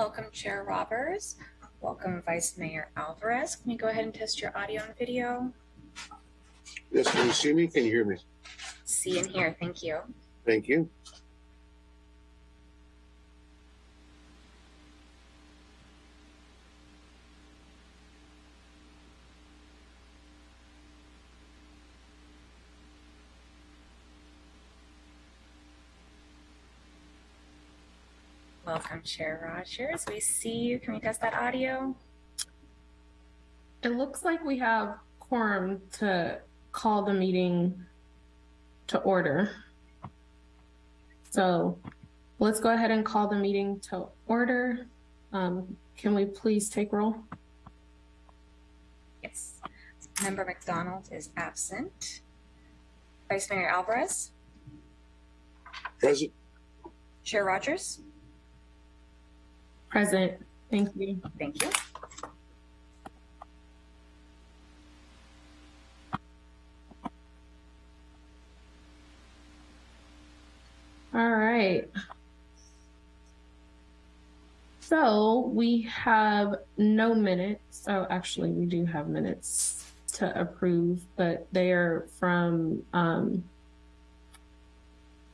Welcome, Chair Rogers. Welcome, Vice Mayor Alvarez. Can you go ahead and test your audio and video? Yes, can you see me? Can you hear me? See and hear. Thank you. Thank you. Welcome, Chair Rogers. We see you. Can we test that audio? It looks like we have quorum to call the meeting to order. So let's go ahead and call the meeting to order. Um, can we please take roll? Yes. Member McDonald is absent. Vice Mayor Alvarez, Present. Chair Rogers. Present. Thank you. Thank you. All right. So we have no minutes. Oh, actually, we do have minutes to approve, but they are from um,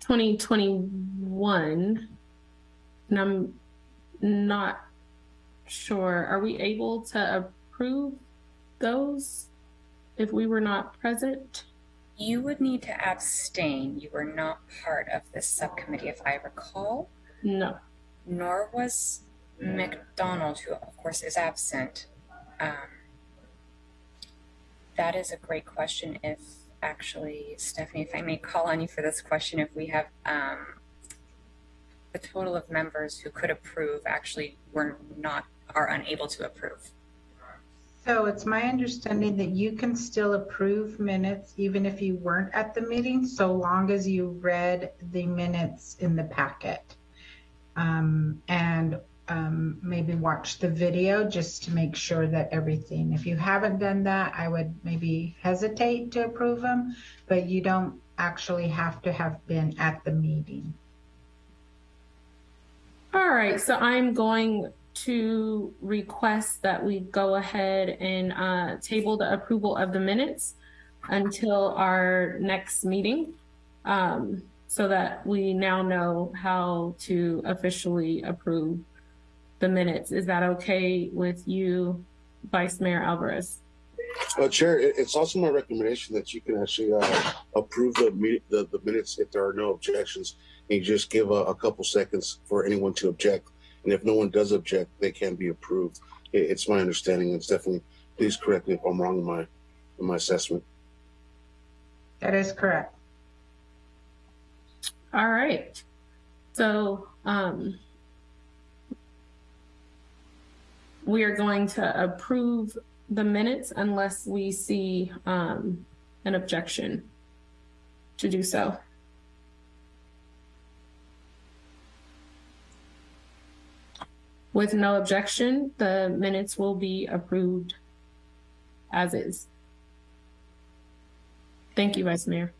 2021. And I'm not sure. Are we able to approve those if we were not present? You would need to abstain. You were not part of this subcommittee, if I recall, No. nor was McDonald, who of course is absent. Um, that is a great question. If actually, Stephanie, if I may call on you for this question, if we have um, the total of members who could approve actually were not are unable to approve. So it's my understanding that you can still approve minutes even if you weren't at the meeting, so long as you read the minutes in the packet. Um, and um, maybe watch the video just to make sure that everything, if you haven't done that, I would maybe hesitate to approve them, but you don't actually have to have been at the meeting. All right, so I'm going to request that we go ahead and uh, table the approval of the minutes until our next meeting um, so that we now know how to officially approve the minutes. Is that okay with you, Vice Mayor Alvarez? Uh, Chair, it's also my recommendation that you can actually uh, approve the, the the minutes if there are no objections. And you just give a, a couple seconds for anyone to object. And if no one does object, they can be approved. It, it's my understanding. It's definitely, please correct me if I'm wrong in my, in my assessment. That is correct. All right. So um, we are going to approve the minutes unless we see um, an objection to do so. With no objection, the minutes will be approved as is. Thank you, Vice Mayor.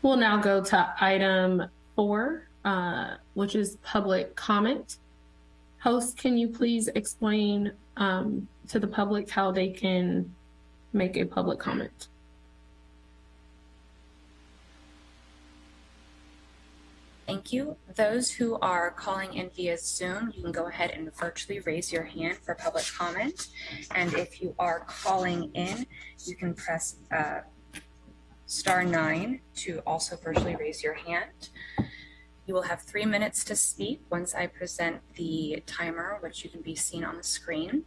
We'll now go to item four, uh, which is public comment. Host, can you please explain um, to the public how they can make a public comment? Thank you. Those who are calling in via Zoom, you can go ahead and virtually raise your hand for public comment. And if you are calling in, you can press uh, star nine to also virtually raise your hand. You will have three minutes to speak once I present the timer, which you can be seen on the screen.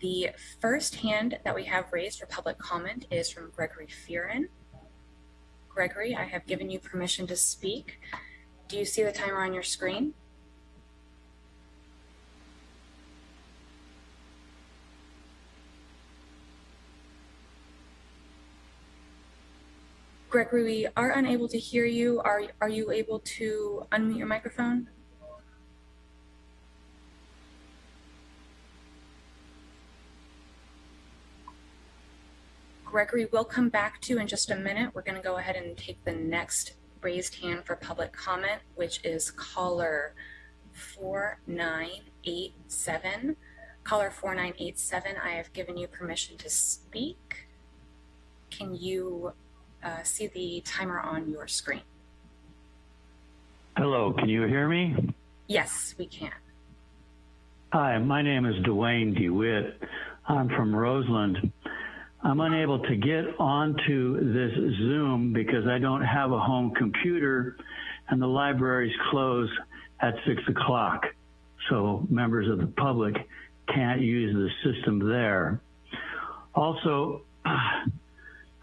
The first hand that we have raised for public comment is from Gregory Fearon. Gregory, I have given you permission to speak. Do you see the timer on your screen? Gregory, we are unable to hear you. Are, are you able to unmute your microphone? Gregory, we'll come back to in just a minute. We're going to go ahead and take the next raised hand for public comment, which is caller 4987. Caller 4987, I have given you permission to speak. Can you uh, see the timer on your screen? Hello, can you hear me? Yes, we can. Hi, my name is Dwayne DeWitt. I'm from Roseland. I'm unable to get onto this Zoom because I don't have a home computer and the libraries close at six o'clock. So members of the public can't use the system there. Also, I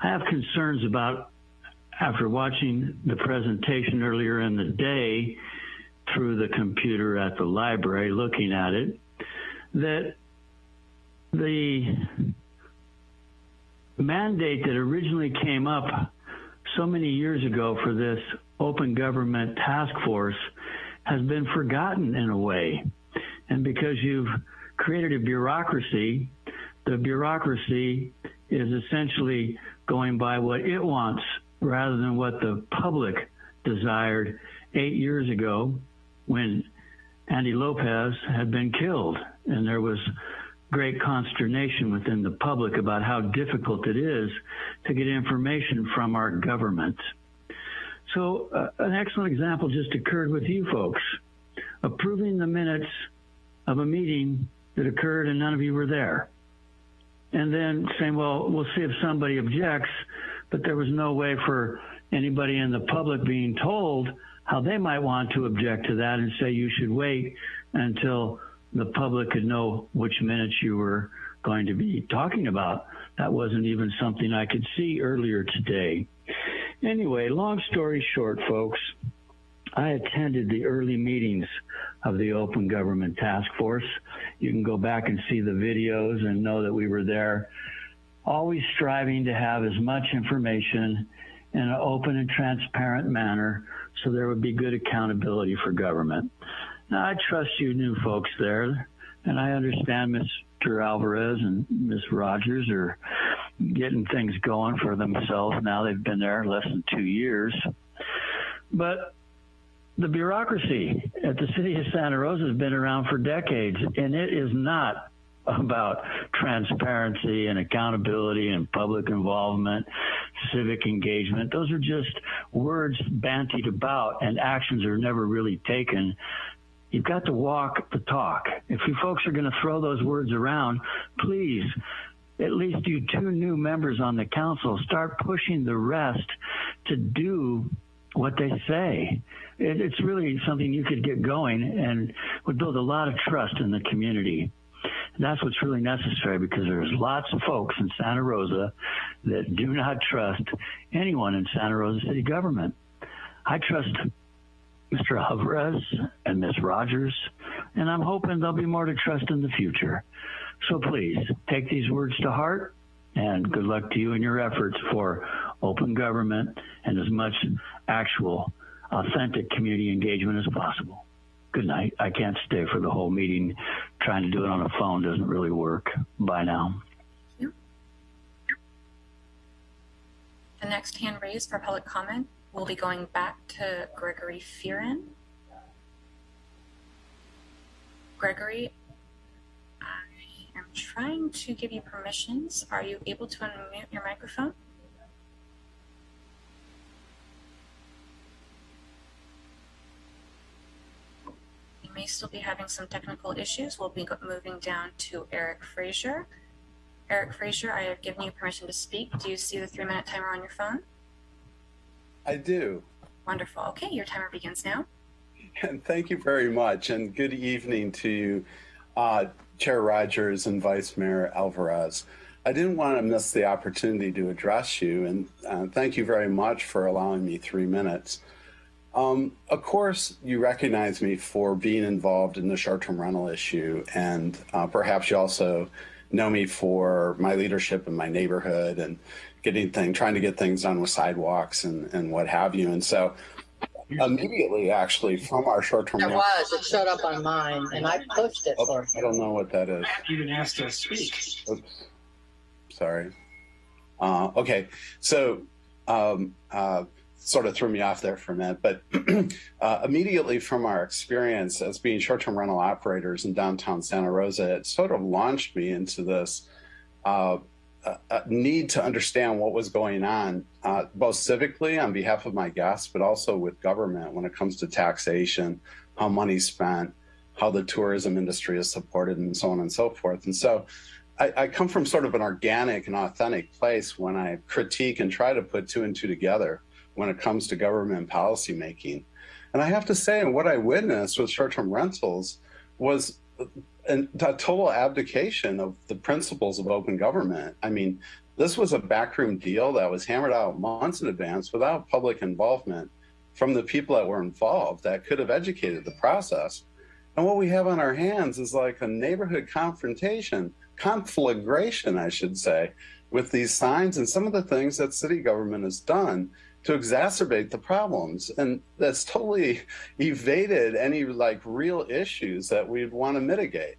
have concerns about after watching the presentation earlier in the day through the computer at the library, looking at it, that the mandate that originally came up so many years ago for this open government task force has been forgotten in a way. And because you've created a bureaucracy, the bureaucracy is essentially going by what it wants rather than what the public desired eight years ago when Andy Lopez had been killed. And there was great consternation within the public about how difficult it is to get information from our government. So, uh, an excellent example just occurred with you folks approving the minutes of a meeting that occurred and none of you were there. And then saying, well, we'll see if somebody objects, but there was no way for anybody in the public being told how they might want to object to that and say you should wait until the public could know which minutes you were going to be talking about. That wasn't even something I could see earlier today. Anyway, long story short, folks, I attended the early meetings of the Open Government Task Force. You can go back and see the videos and know that we were there, always striving to have as much information in an open and transparent manner so there would be good accountability for government. Now, I trust you new folks there, and I understand Mr. Alvarez and Ms. Rogers are getting things going for themselves now. They've been there less than two years. But the bureaucracy at the city of Santa Rosa has been around for decades, and it is not about transparency and accountability and public involvement, civic engagement. Those are just words bantied about, and actions are never really taken. You've got to walk the talk. If you folks are going to throw those words around, please, at least you two new members on the council, start pushing the rest to do what they say. It, it's really something you could get going and would build a lot of trust in the community. And that's what's really necessary because there's lots of folks in Santa Rosa that do not trust anyone in Santa Rosa city government. I trust Mr. Alvarez and Ms. Rogers, and I'm hoping there'll be more to trust in the future. So please take these words to heart and good luck to you in your efforts for open government and as much actual authentic community engagement as possible. Good night. I can't stay for the whole meeting. Trying to do it on a phone doesn't really work. Bye now. The next hand raised for public comment will be going back to Gregory Fearon. Gregory, I am trying to give you permissions. Are you able to unmute your microphone? You may still be having some technical issues. We'll be moving down to Eric Frazier. Eric Frazier, I have given you permission to speak. Do you see the three minute timer on your phone? I do. Wonderful. Okay, your timer begins now. And thank you very much. And good evening to you, uh, Chair Rogers and Vice Mayor Alvarez. I didn't want to miss the opportunity to address you, and uh, thank you very much for allowing me three minutes. Um, of course, you recognize me for being involved in the short term rental issue, and uh, perhaps you also know me for my leadership in my neighborhood and getting things, trying to get things done with sidewalks and, and what have you. And so, immediately, actually, from our short term It was. It showed up on mine, and I pushed it for I don't know what that is. You even asked to speak. Oops. Sorry. Uh, okay. So, um, uh, sort of threw me off there for a minute. But uh, immediately from our experience as being short-term rental operators in downtown Santa Rosa, it sort of launched me into this uh, uh, need to understand what was going on, uh, both civically on behalf of my guests, but also with government when it comes to taxation, how money's spent, how the tourism industry is supported, and so on and so forth. And so I, I come from sort of an organic and authentic place when I critique and try to put two and two together when it comes to government policymaking. And I have to say, what I witnessed with short-term rentals was a total abdication of the principles of open government. I mean, this was a backroom deal that was hammered out months in advance without public involvement from the people that were involved that could have educated the process. And what we have on our hands is like a neighborhood confrontation, conflagration, I should say, with these signs and some of the things that city government has done to exacerbate the problems. And that's totally evaded any like real issues that we'd want to mitigate.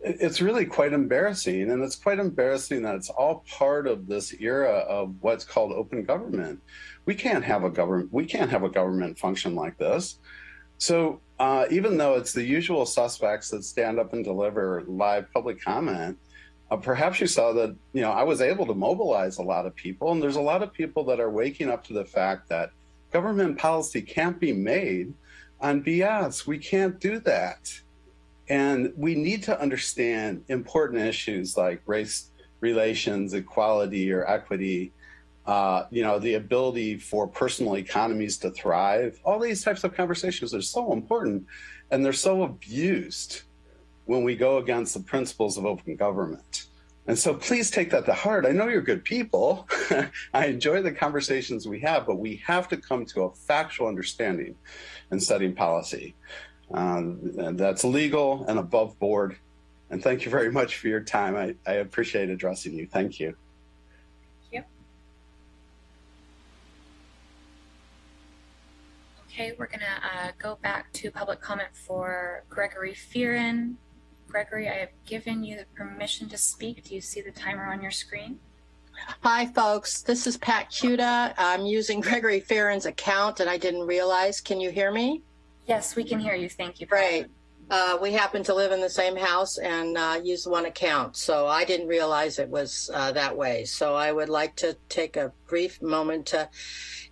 It's really quite embarrassing. And it's quite embarrassing that it's all part of this era of what's called open government. We can't have a government, we can't have a government function like this. So uh, even though it's the usual suspects that stand up and deliver live public comment, uh, perhaps you saw that, you know, I was able to mobilize a lot of people, and there's a lot of people that are waking up to the fact that government policy can't be made on BS. We can't do that. And we need to understand important issues like race relations, equality or equity, uh, you know, the ability for personal economies to thrive. All these types of conversations are so important and they're so abused when we go against the principles of open government. And so please take that to heart. I know you're good people. I enjoy the conversations we have, but we have to come to a factual understanding in setting policy um, that's legal and above board. And thank you very much for your time. I, I appreciate addressing you. Thank you. Okay, we're gonna uh, go back to public comment for Gregory Fearon. Gregory, I have given you the permission to speak. Do you see the timer on your screen? Hi, folks. This is Pat Kuta. I'm using Gregory Fearon's account and I didn't realize. Can you hear me? Yes, we can hear you. Thank you. Great. Uh, we happen to live in the same house and uh, use one account, so I didn't realize it was uh, that way. So I would like to take a brief moment to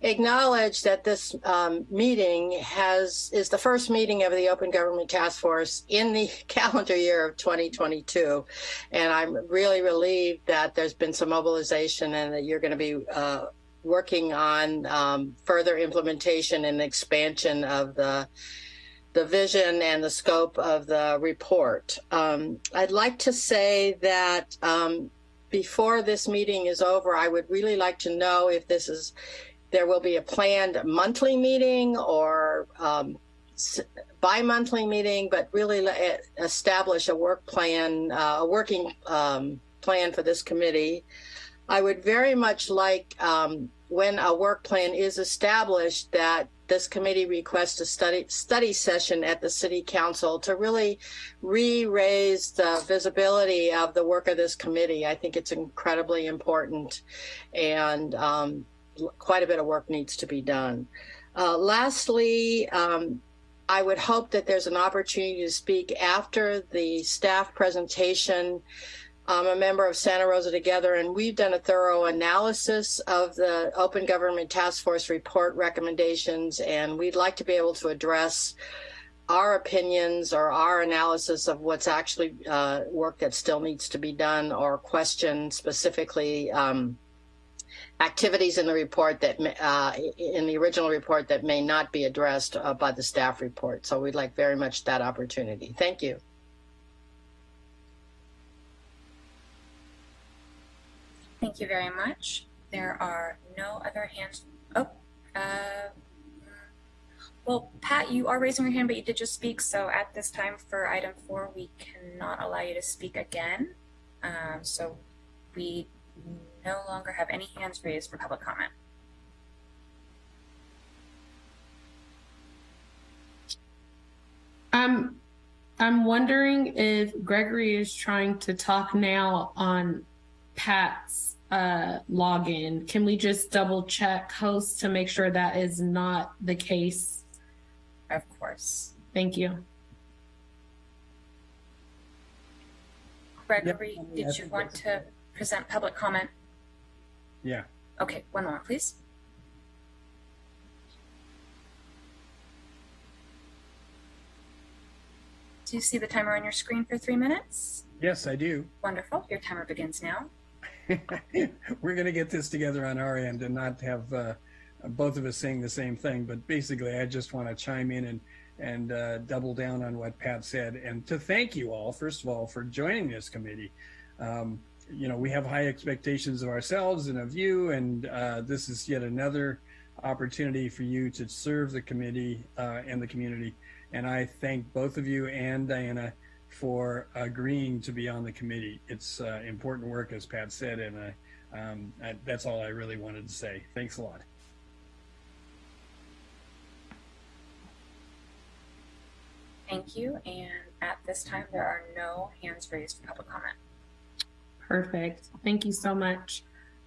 acknowledge that this um, meeting has is the first meeting of the Open Government Task Force in the calendar year of 2022, and I'm really relieved that there's been some mobilization and that you're going to be uh, working on um, further implementation and expansion of the the vision and the scope of the report. Um, I'd like to say that um, before this meeting is over, I would really like to know if this is, there will be a planned monthly meeting or um, bi-monthly meeting, but really establish a work plan, uh, a working um, plan for this committee. I would very much like um, when a work plan is established that this committee requests a study study session at the city council to really re-raise the visibility of the work of this committee. I think it's incredibly important and um, quite a bit of work needs to be done. Uh, lastly, um, I would hope that there's an opportunity to speak after the staff presentation I'm a member of Santa Rosa Together, and we've done a thorough analysis of the Open Government Task Force report recommendations, and we'd like to be able to address our opinions or our analysis of what's actually uh, work that still needs to be done or question specifically um, activities in the report that uh, in the original report that may not be addressed uh, by the staff report. So we'd like very much that opportunity. Thank you. Thank you very much. There are no other hands. Oh, uh, well, Pat, you are raising your hand, but you did just speak. So at this time for item four, we cannot allow you to speak again. Um, so we no longer have any hands raised for public comment. Um, I'm wondering if Gregory is trying to talk now on Pat's uh, login. Can we just double check host to make sure that is not the case? Of course. Thank you. Gregory, I mean, I did you want to present public comment? Yeah. Okay, one more, please. Do you see the timer on your screen for three minutes? Yes, I do. Wonderful. Your timer begins now. We're going to get this together on our end and not have uh, both of us saying the same thing. But basically, I just want to chime in and and uh, double down on what Pat said and to thank you all, first of all, for joining this committee. Um, you know, we have high expectations of ourselves and of you, and uh, this is yet another opportunity for you to serve the committee uh, and the community. And I thank both of you and Diana for agreeing to be on the committee. It's uh, important work, as Pat said, and I, um, I, that's all I really wanted to say. Thanks a lot. Thank you. And at this time, there are no hands raised for public comment. Perfect. Thank you so much.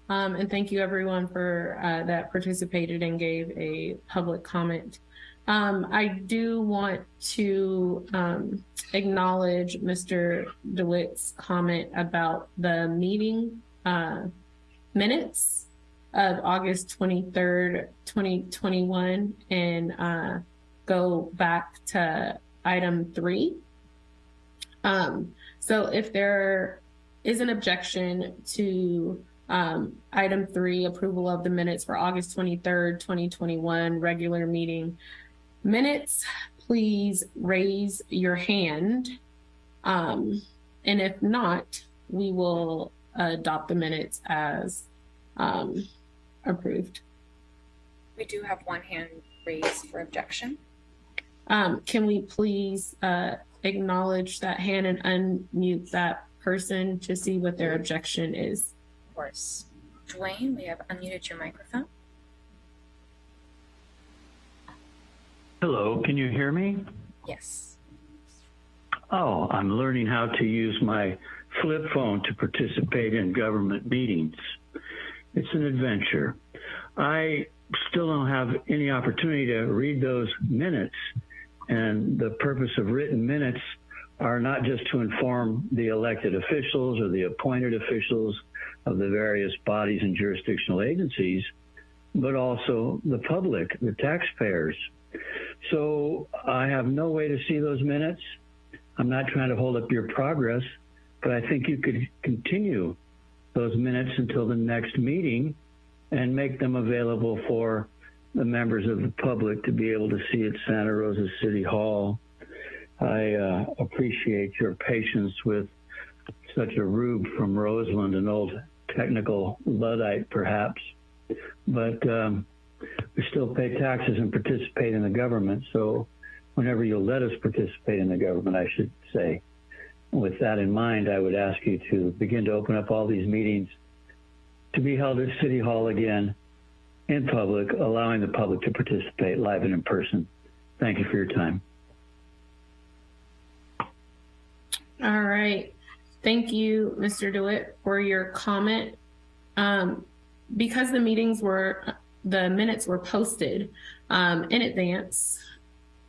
Um, and thank you everyone for uh, that participated and gave a public comment. Um, I do want to um, acknowledge Mr. DeWitt's comment about the meeting uh, minutes of August 23rd, 2021, and uh, go back to item three. Um, so if there is an objection to um, item three, approval of the minutes for August 23rd, 2021, regular meeting minutes, please raise your hand. Um, and if not, we will adopt the minutes as um, approved. We do have one hand raised for objection. Um, can we please uh, acknowledge that hand and unmute that person to see what their objection is? Of course. Dwayne, we have unmuted your microphone. Hello, can you hear me? Yes. Oh, I'm learning how to use my flip phone to participate in government meetings. It's an adventure. I still don't have any opportunity to read those minutes, and the purpose of written minutes are not just to inform the elected officials or the appointed officials of the various bodies and jurisdictional agencies, but also the public, the taxpayers. So I have no way to see those minutes. I'm not trying to hold up your progress, but I think you could continue those minutes until the next meeting and make them available for the members of the public to be able to see at Santa Rosa City Hall. I uh, appreciate your patience with such a rube from Roseland, an old technical Luddite, perhaps. But um, we still pay taxes and participate in the government. So whenever you'll let us participate in the government, I should say. With that in mind, I would ask you to begin to open up all these meetings to be held at City Hall again in public, allowing the public to participate live and in person. Thank you for your time. All right. Thank you, Mr. DeWitt, for your comment. Um, because the meetings were, the minutes were posted um, in advance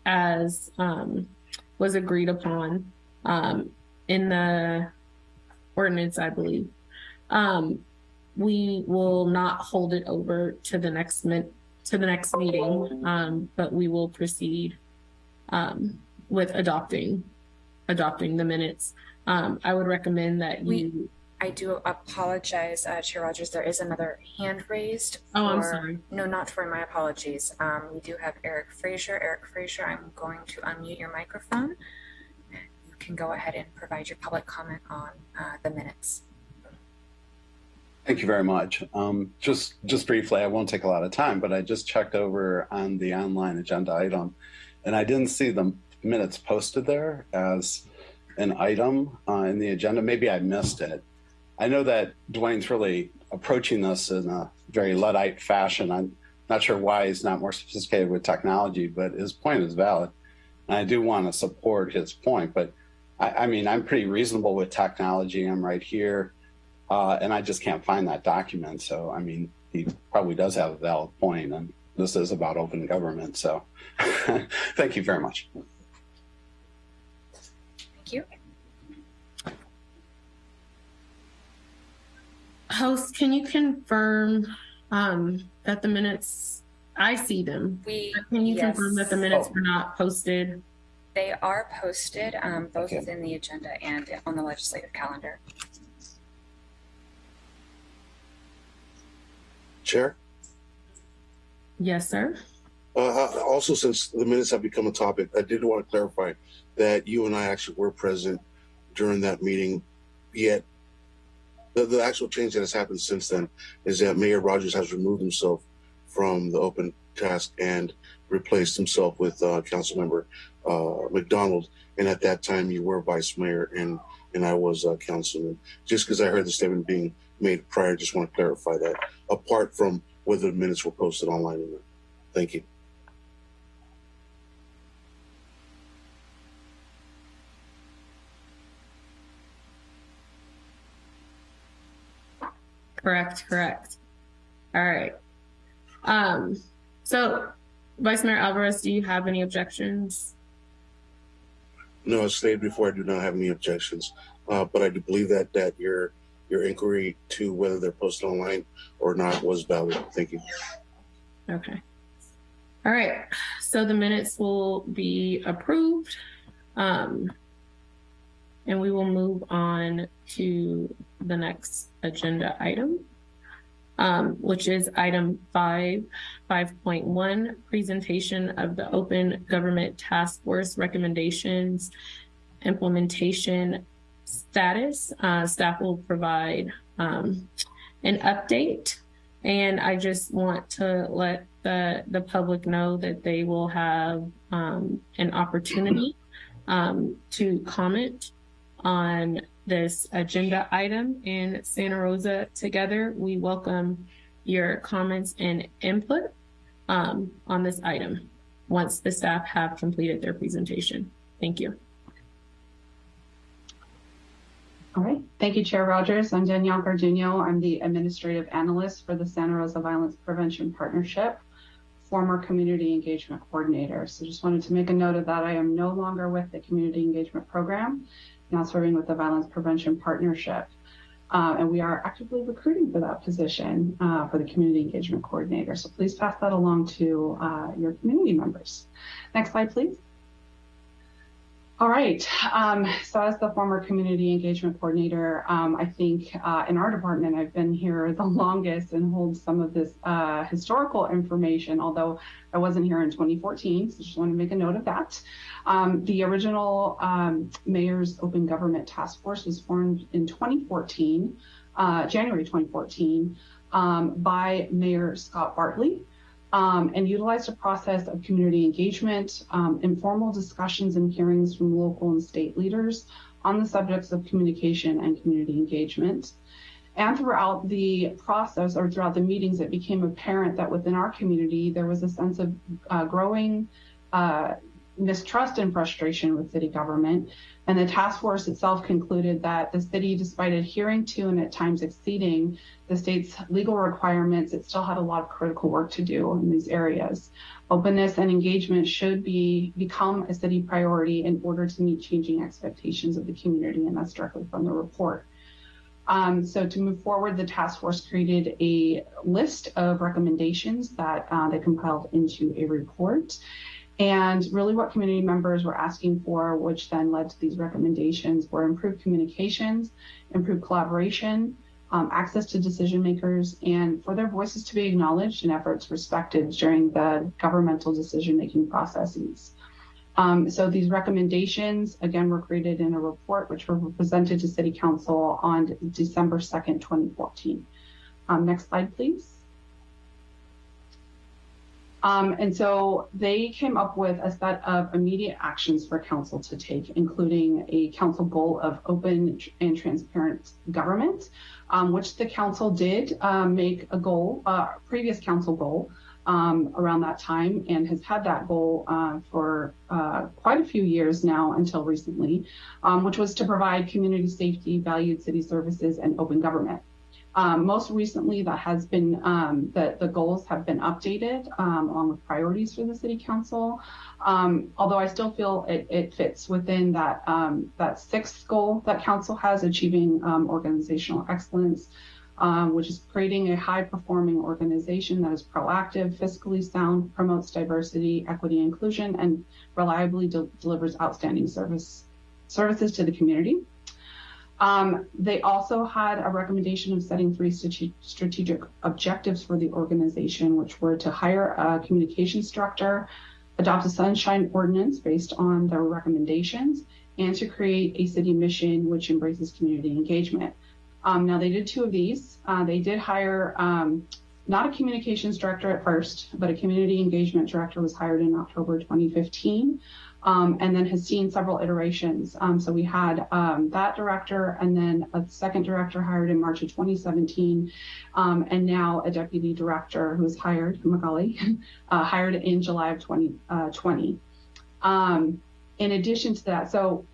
as um, was agreed upon um, in the ordinance, I believe. Um, we will not hold it over to the next to the next meeting, um, but we will proceed um, with adopting adopting the minutes. Um, I would recommend that We- you. I do apologize, uh, Chair Rogers. There is another hand raised. Oh, I'm sorry. No, not for my apologies. Um, we do have Eric Fraser. Eric Fraser, I'm going to unmute your microphone. You can go ahead and provide your public comment on uh, the minutes. Thank you very much. Um, just just briefly, I won't take a lot of time, but I just checked over on the online agenda item, and I didn't see the minutes posted there as an item uh, in the agenda. Maybe I missed it. I know that Dwayne's really approaching this in a very Luddite fashion. I'm not sure why he's not more sophisticated with technology, but his point is valid. And I do want to support his point. But I, I mean, I'm pretty reasonable with technology. I'm right here. Uh, and I just can't find that document. So, I mean, he probably does have a valid point, and this is about open government. So, thank you very much. Thank you. Host, can you confirm um, that the minutes, I see them. We, Can you yes, confirm that the minutes Oh. were not posted? they are posted, um, both Okay. within the agenda and on the legislative calendar. Chair? Yes, sir. Uh, uh, also, since the minutes have become a topic, I did want to clarify that you and I actually were present during that meeting. Yet, the, the actual change that has happened since then is that Mayor Rogers has removed himself from the open task and replaced himself with uh, Councilmember uh, McDonald. And at that time, you were Vice Mayor and and I was uh, Councilman. Just because I heard the statement being made prior, just want to clarify that. Apart from whether the minutes were posted online or not. Thank you. Correct, correct. All right. Um, so Vice Mayor Alvarez, do you have any objections? No, as stated before, I do not have any objections, uh, but I do believe that that your your inquiry to whether they're posted online or not was valid. Thank you. Okay. All right, so the minutes will be approved. Um, and we will move on to the next agenda item, um, which is item five, five point one, presentation of the Open Government Task Force recommendations, implementation status. Uh, staff will provide, um, an update. And I just want to let the, the public know that they will have, um, an opportunity, um, to comment on this agenda item in Santa Rosa together. We welcome your comments and input, um, on this item once the staff have completed their presentation. Thank you. All right. Thank you, Chair Rogers. I'm Danielle Garduno. I'm the Administrative Analyst for the Santa Rosa Violence Prevention Partnership, former Community Engagement Coordinator. So just wanted to make a note of that. I am no longer with the Community Engagement Program, now serving with the Violence Prevention Partnership. Uh, and we are actively recruiting for that position uh, for the Community Engagement Coordinator. So please pass that along to uh, your community members. Next slide, please. All right. Um, so as the former community engagement coordinator, um, I think uh, in our department, I've been here the longest and hold some of this uh, historical information, although I wasn't here in 2014. So just want to make a note of that. Um, the original um, Mayor's Open Government Task Force was formed in 2014, uh, January 2014, um, by Mayor Scott Bartley um, and utilized a process of community engagement, um, informal discussions and hearings from local and state leaders on the subjects of communication and community engagement. And throughout the process or throughout the meetings, it became apparent that within our community, there was a sense of uh, growing uh, mistrust and frustration with city government. And the task force itself concluded that the city, despite adhering to and at times exceeding the state's legal requirements, it still had a lot of critical work to do in these areas. Openness and engagement should be become a city priority in order to meet changing expectations of the community, and that's directly from the report. Um, so to move forward, the task force created a list of recommendations that uh, they compiled into a report. And really what community members were asking for, which then led to these recommendations, were improved communications, improved collaboration, um, access to decision makers, and for their voices to be acknowledged and efforts respected during the governmental decision-making processes. Um, so these recommendations, again, were created in a report which were presented to City Council on December 2nd, 2014. Um, next slide, please. Um, and so they came up with a set of immediate actions for council to take, including a council goal of open and transparent government, um, which the council did um, make a goal, uh, previous council goal um, around that time and has had that goal uh, for uh, quite a few years now until recently, um, which was to provide community safety, valued city services, and open government. Um, most recently, that has been um, the, the goals have been updated um, along with priorities for the city council. Um, although I still feel it, it fits within that um, that sixth goal that council has, achieving um, organizational excellence, which is creating a high performing organization that is proactive, fiscally sound, promotes diversity, equity, inclusion, and reliably de- delivers outstanding service services to the community. Um, they also had a recommendation of setting three strategic objectives for the organization, which were to hire a communications director, adopt a sunshine ordinance based on their recommendations, and to create a city mission which embraces community engagement. Um, now, they did two of these. Uh, they did hire um, not a communications director at first, but a community engagement director was hired in October 2015 um, and then has seen several iterations. Um, so we had um, that director and then a second director hired in March of 2017, um, and now a deputy director who was hired, Macaulay, uh, hired in July of 2020. Uh, um, in addition to that, so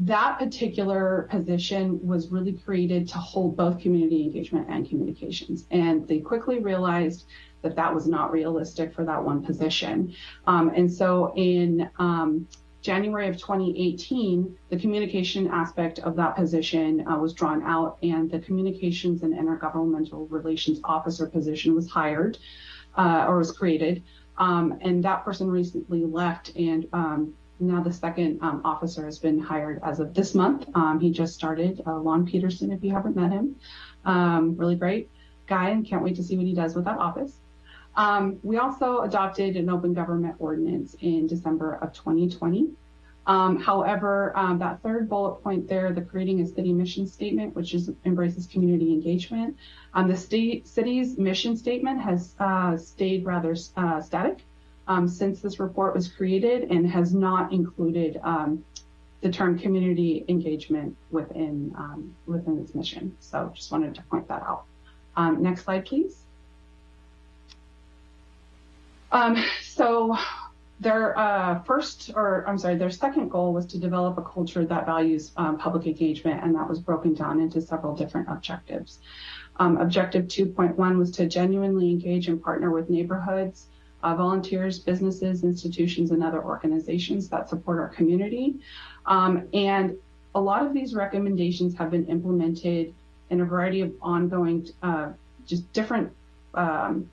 that particular position was really created to hold both community engagement and communications. And they quickly realized that that was not realistic for that one position. Um, and so in um, January of 2018, the communication aspect of that position uh, was drawn out, and the communications and intergovernmental relations officer position was hired uh, or was created. Um, and that person recently left, and um, now the second um, officer has been hired as of this month. Um, he just started, uh, Lon Peterson, if you haven't met him. really great guy, and can't wait to see what he does with that office. Um, we also adopted an open government ordinance in December of 2020. Um, however, um, that third bullet point there, the creating a city mission statement, which is embraces community engagement, um, the state city's mission statement has uh, stayed rather uh, static um, since this report was created and has not included um, the term community engagement within within its mission. So just wanted to point that out. next slide, please. Um, so their uh, first, or I'm sorry, their second goal was to develop a culture that values um, public engagement, and that was broken down into several different objectives. Um, objective 2.1 was to genuinely engage and partner with neighborhoods, uh, volunteers, businesses, institutions, and other organizations that support our community. Um, and a lot of these recommendations have been implemented in a variety of ongoing, uh, just different um,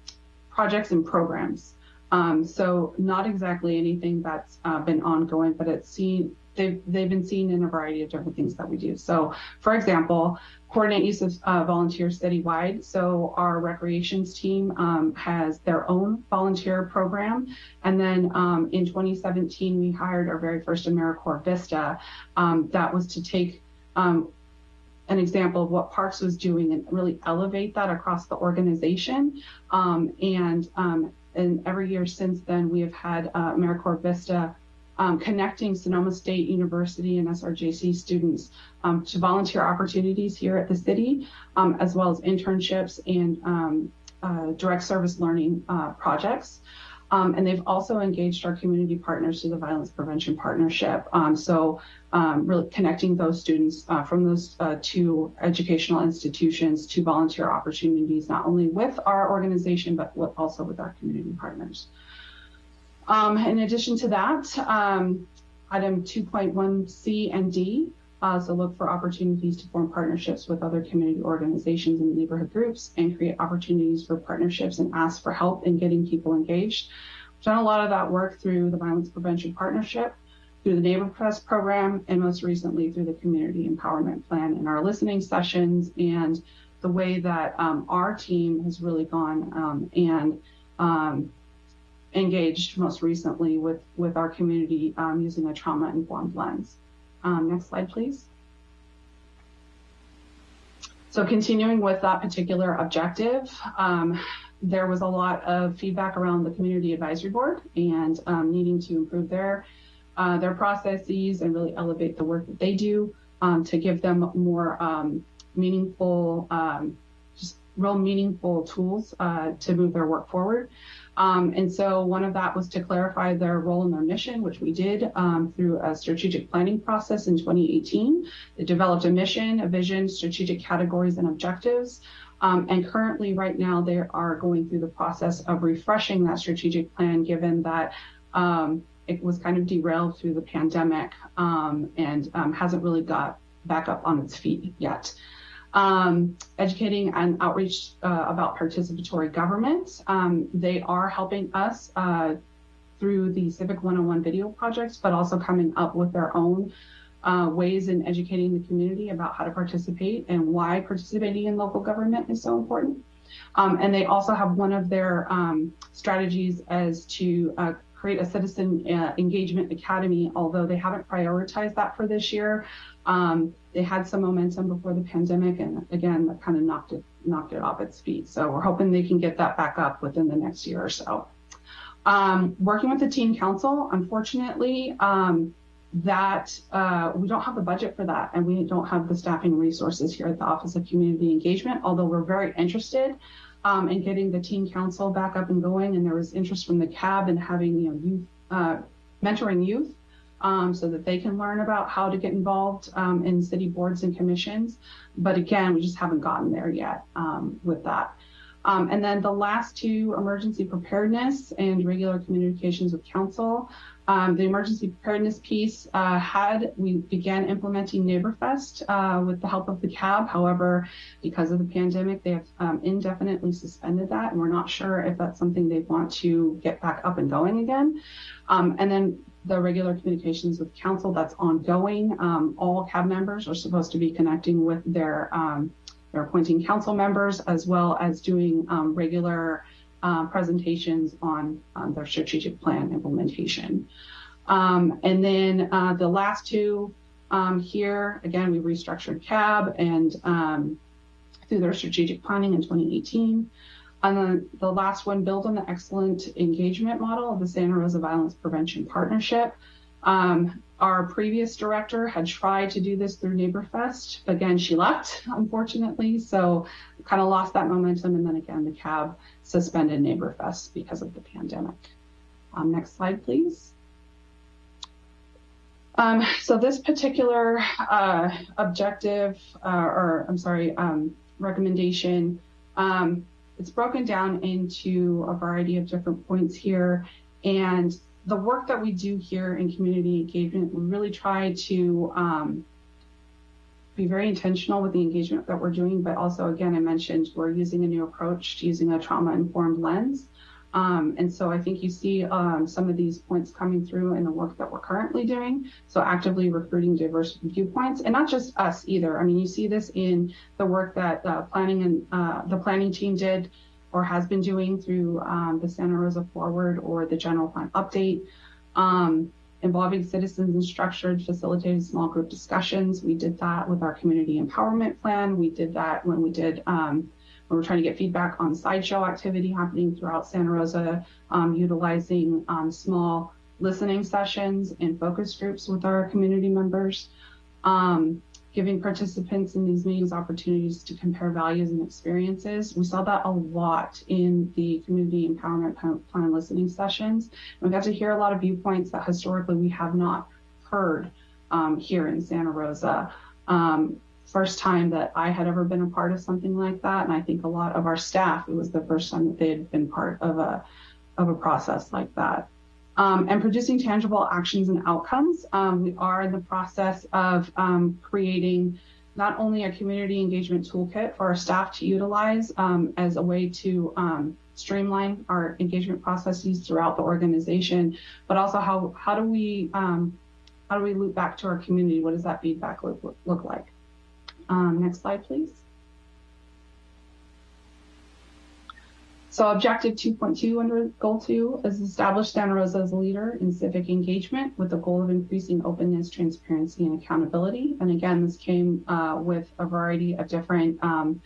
projects and programs. Um, so not exactly anything that's uh, been ongoing, but it's seen they've they've been seen in a variety of different things that we do. So, for example, coordinate use of uh, volunteers citywide. So our recreations team um, has their own volunteer program, and then um, in 2017 we hired our very first AmeriCorps Vista. Um, that was to take um, an example of what Parks was doing and really elevate that across the organization. Um, and um, and every year since then, we have had uh, AmeriCorps Vista um, connecting Sonoma State University and SRJC students um, to volunteer opportunities here at the city, um, as well as internships and um, uh, direct service learning uh, projects. Um, and they've also engaged our community partners to the Violence Prevention Partnership. Um, so um, really connecting those students uh, from those uh, two educational institutions to volunteer opportunities, not only with our organization, but with, also with our community partners. Um, in addition to that, um, item 2.1C and D, uh, so look for opportunities to form partnerships with other community organizations and neighborhood groups and create opportunities for partnerships and ask for help in getting people engaged. We've done a lot of that work through the Violence Prevention Partnership, through the NeighborFest program, and most recently through the Community Empowerment Plan in our listening sessions and the way that um, our team has really gone um, and um, engaged most recently with, with our community um, using a trauma-informed lens. Um, next slide, please. So continuing with that particular objective, um, there was a lot of feedback around the community advisory board and um, needing to improve their uh, their processes and really elevate the work that they do um, to give them more um, meaningful, um, just real meaningful tools uh, to move their work forward. Um, and so one of that was to clarify their role and their mission, which we did um, through a strategic planning process in 2018. They developed a mission, a vision, strategic categories, and objectives. Um, and currently, right now, they are going through the process of refreshing that strategic plan, given that um, it was kind of derailed through the pandemic um, and um, hasn't really got back up on its feet yet. Um, educating and outreach uh, about participatory government. Um, they are helping us uh, through the Civic 101 video projects, but also coming up with their own uh, ways in educating the community about how to participate and why participating in local government is so important. Um, and they also have one of their um, strategies as to uh, create a citizen uh, engagement academy, although they haven't prioritized that for this year. Um, they had some momentum before the pandemic, and again, that kind of knocked it knocked it off its feet. So we're hoping they can get that back up within the next year or so. Um, working with the teen council, unfortunately, um, that uh, we don't have the budget for that, and we don't have the staffing resources here at the Office of Community Engagement. Although we're very interested um, in getting the teen council back up and going, and there was interest from the CAB in having you know youth uh, mentoring youth um, so that they can learn about how to get involved um, in city boards and commissions. But again, we just haven't gotten there yet um, with that. Um, and then the last two, emergency preparedness and regular communications with council. Um, the emergency preparedness piece uh, had, we began implementing NeighborFest uh, with the help of the CAB. However, because of the pandemic, they have indefinitely suspended that, and we're not sure if that's something they want to get back up and going again. Um, and then the regular communications with council that's ongoing. Um, all CAB members are supposed to be connecting with their um, their appointing council members as well as doing um, regular uh, presentations on, their strategic plan implementation. Um, and then uh, the last two um, here, again, we restructured CAB and um, through their strategic planning in 2018. And then the last one, build on the excellent engagement model of the Santa Rosa Violence Prevention Partnership. Um, our previous director had tried to do this through NeighborFest. Again, she left, unfortunately, so kind of lost that momentum. And then again, the CAB suspended NeighborFest because of the pandemic. Um, next slide, please. Um, so this particular uh, objective, uh, or I'm sorry, um, recommendation, um, it's broken down into a variety of different points here. And the work that we do here in community engagement, we really try to um, be very intentional with the engagement that we're doing, but also, again, I mentioned we're using a new approach to using a trauma-informed lens. Um, and so I think you see um, some of these points coming through in the work that we're currently doing. So actively recruiting diverse viewpoints and not just us either. I mean, you see this in the work that uh, planning and uh, the planning team did or has been doing through um, the Santa Rosa Forward or the General Plan Update, um, involving citizens in structured, facilitated small group discussions. We did that with our community empowerment plan. We did that when we did um, we're trying to get feedback on sideshow activity happening throughout Santa Rosa, um, utilizing um, small listening sessions and focus groups with our community members. Um, giving participants in these meetings opportunities to compare values and experiences. We saw that a lot in the community empowerment plan listening sessions. We got to hear a lot of viewpoints that historically we have not heard um, here in Santa Rosa. Um, first time that I had ever been a part of something like that, and I think a lot of our staff, it was the first time that they had been part of a of a process like that um, and producing tangible actions and outcomes. Um, we are in the process of um, creating not only a community engagement toolkit for our staff to utilize um, as a way to um, streamline our engagement processes throughout the organization, but also how how do we um, how do we loop back to our community? What does that feedback look, look like? Next slide, please. So objective 2.2 under goal two is establish Santa Rosa as a leader in civic engagement with the goal of increasing openness, transparency, and accountability. And again, this came uh, with a variety of different um,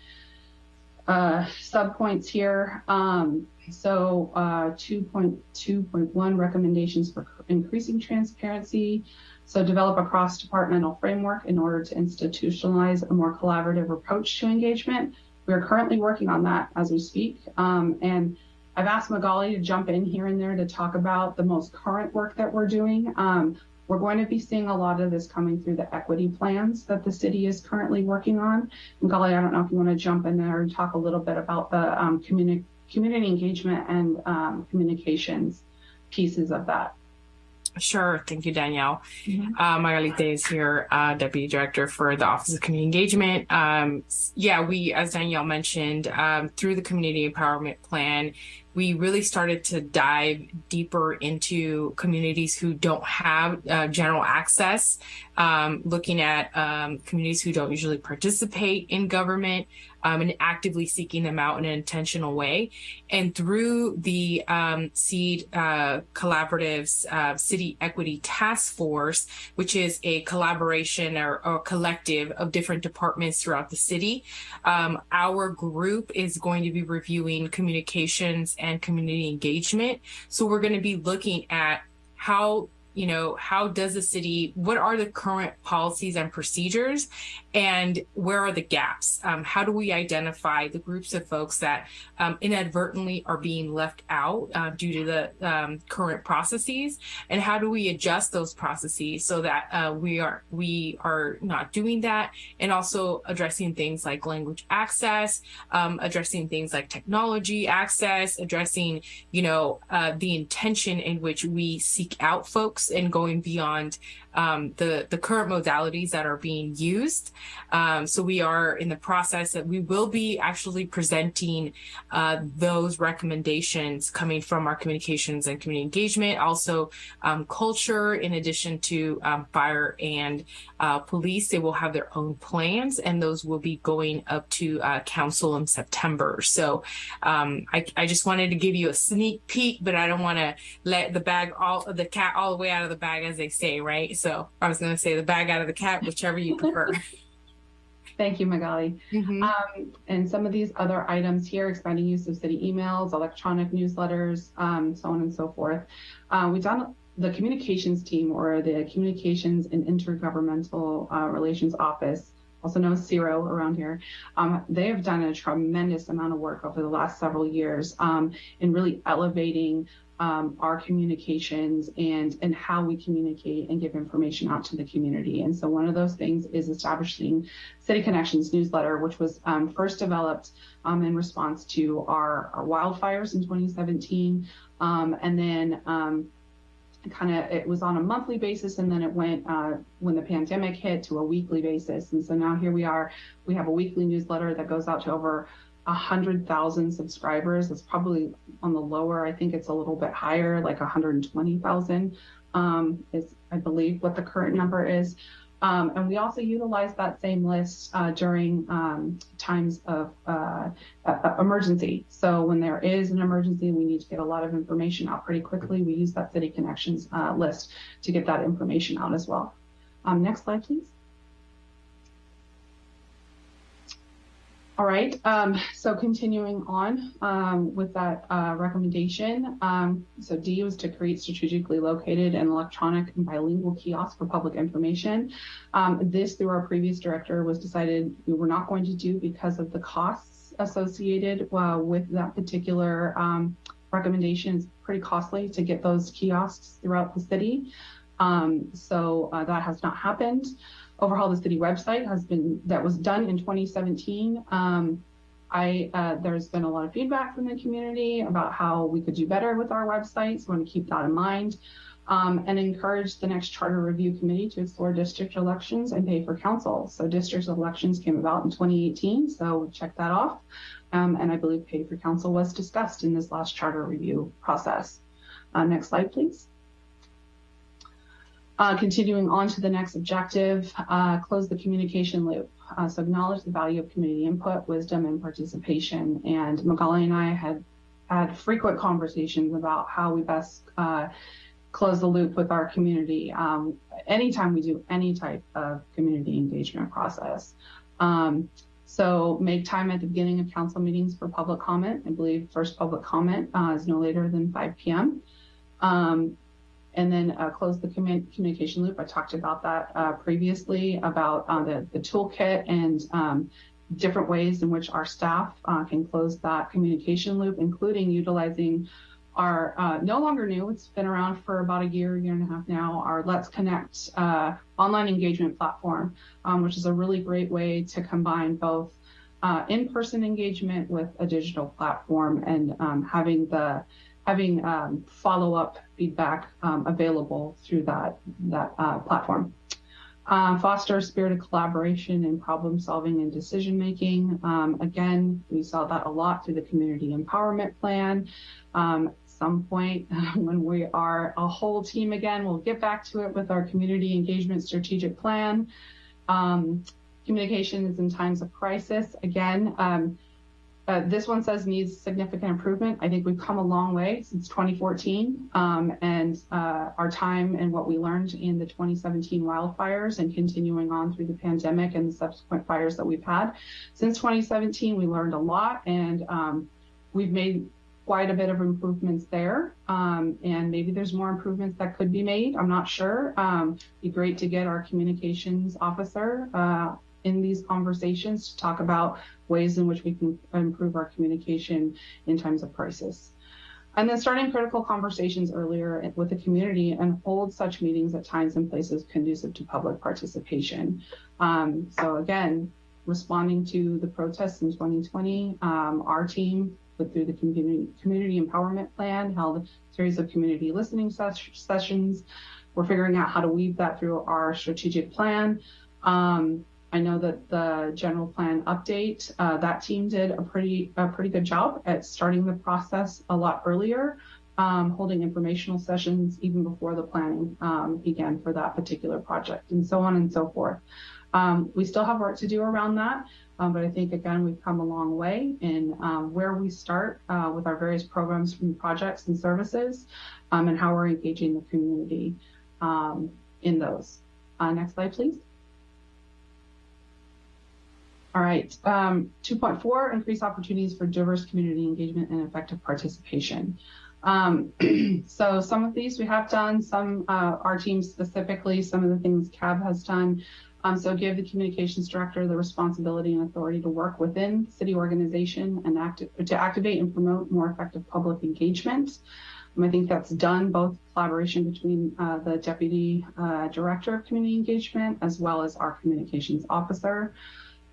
uh, subpoints here. Um, so uh, 2.2.1 recommendations for increasing transparency. So develop a cross-departmental framework in order to institutionalize a more collaborative approach to engagement we are currently working on that as we speak. Um, and I've asked Magali to jump in here and there to talk about the most current work that we're doing. Um, we're going to be seeing a lot of this coming through the equity plans that the city is currently working on. Magali, I don't know if you want to jump in there and talk a little bit about the um, communi- community engagement and um, communications pieces of that. Sure. Thank you, Danielle. Mhm. Uh, is here, uh, Deputy Director for the Office of Community Engagement. Um, yeah, we, as Danielle mentioned, um, through the Community Empowerment Plan, we really started to dive deeper into communities who don't have uh, general access, um, looking at um, communities who don't usually participate in government, um, and actively seeking them out in an intentional way. And through the um, SEED uh, Collaboratives uh, City Equity Task Force, which is a collaboration or, or collective of different departments throughout the city, um, our group is going to be reviewing communications and community engagement. So we're going to be looking at how you know how does the city what are the current policies and procedures? And where are the gaps? Um, how do we identify the groups of folks that um, inadvertently are being left out uh, due to the um, current processes? And how do we adjust those processes so that uh, we are we are not doing that? And also addressing things like language access um, addressing things like technology access addressing you know uh, the intention in which we seek out folks and going beyond um, the the current modalities that are being used. Um, so we are in the process that we will be actually presenting uh, those recommendations coming from our communications and community engagement, also um, culture, in addition to um, fire and uh, police. They will have their own plans, and those will be going up to uh, council in September. So um, I, I just wanted to give you a sneak peek, but I don't want to let the bag all the cat all the way out of the bag, as they say, right? So I was going to say the bag out of the cat, whichever you prefer. Thank you, Magali. Mhm. Um, and some of these other items here, expanding use of city emails, electronic newsletters, um, so on and so forth. Uh, we've done the communications team or the communications and intergovernmental uh, relations office, also known as CIRO around here. Um, they have done a tremendous amount of work over the last several years um, in really elevating um, our communications and and how we communicate and give information out to the community. And so one of those things is establishing City Connections newsletter, which was um, first developed um, in response to our, our wildfires in 2017, um, and then um, kind of it was on a monthly basis, and then it went uh, when the pandemic hit to a weekly basis. And so now here we are. We have a weekly newsletter that goes out to over a hundred thousand subscribers. It's probably on the lower. I think it's a little bit higher, like 120,000 um, is, I believe, what the current number is. Um, and we also utilize that same list uh, during um, times of uh, uh, emergency. So when there is an emergency, we need to get a lot of information out pretty quickly. We use that City Connections uh, list to get that information out as well. Um, next slide, please. All right, um, so continuing on um, with that uh, recommendation. Um, so D was to create strategically located and electronic and bilingual kiosks for public information. Um, this, through our previous director, was decided we were not going to do because of the costs associated uh, with that particular um, recommendation. It's pretty costly to get those kiosks throughout the city. Um, so uh, that has not happened overhaul the city website has been that was done in 2017 um, i uh, there's been a lot of feedback from the community about how we could do better with our website so we want to keep that in mind. Um, and encourage the next charter review committee to explore district elections and pay for council. So district elections came about in 2018 so check that off. Um, and i believe pay for council was discussed in this last charter review process. Uh, next slide please uh, continuing on to the next objective, uh, close the communication loop. Uh, so acknowledge the value of community input, wisdom, and participation. And Magali and I had had frequent conversations about how we best uh, close the loop with our community um, anytime we do any type of community engagement process. Um, so make time at the beginning of council meetings for public comment. I believe first public comment uh, is no later than 5 p.m. Um, and then uh, close the commun- communication loop. I talked about that uh, previously about uh, the, the toolkit and um, different ways in which our staff uh, can close that communication loop, including utilizing our uh, no longer new, it's been around for about a year, year and a half now, our Let's Connect uh, online engagement platform, um, which is a really great way to combine both in-person engagement with a digital platform and um, having the having um, follow-up feedback um, available through that that uh, platform. Uh, foster a spirit of collaboration and problem solving and decision making. Um, again, we saw that a lot through the community empowerment plan. Um, some point when we are a whole team again, we'll get back to it with our community engagement strategic plan. Um, communications in times of crisis. Again, um, uh, this one says needs significant improvement. I think we've come a long way since 2014 um, and uh, our time and what we learned in the 2017 wildfires and continuing on through the pandemic and the subsequent fires that we've had. Since 2017, we learned a lot and um, we've made quite a bit of improvements there. Um, and maybe there's more improvements that could be made. I'm not sure. Um, be great to get our communications officer uh, in these conversations to talk about ways in which we can improve our communication in times of crisis. And then starting critical conversations earlier with the community and hold such meetings at times and places conducive to public participation. Um, so again, responding to the protests in 2020, um, our team through the community, community empowerment plan held a series of community listening ses sessions. We're figuring out how to weave that through our strategic plan. Um, I know that the general plan update, uh, that team did a pretty a pretty good job at starting the process a lot earlier, um, holding informational sessions even before the planning um, began for that particular project, and so on and so forth. Um, we still have work to do around that, um, but I think again we've come a long way in um, where we start uh, with our various programs from projects and services, um, and how we're engaging the community in those. Uh, next slide, please. All right, um, 2.4, increase opportunities for diverse community engagement and effective participation. Um, so some of these we have done, some uh, our team specifically, some of the things CAB has done. Um, so give the communications director the responsibility and authority to work within city organization and act to activate and promote more effective public engagement. Um, I think that's done both collaboration between uh, the deputy uh, director of community engagement as well as our communications officer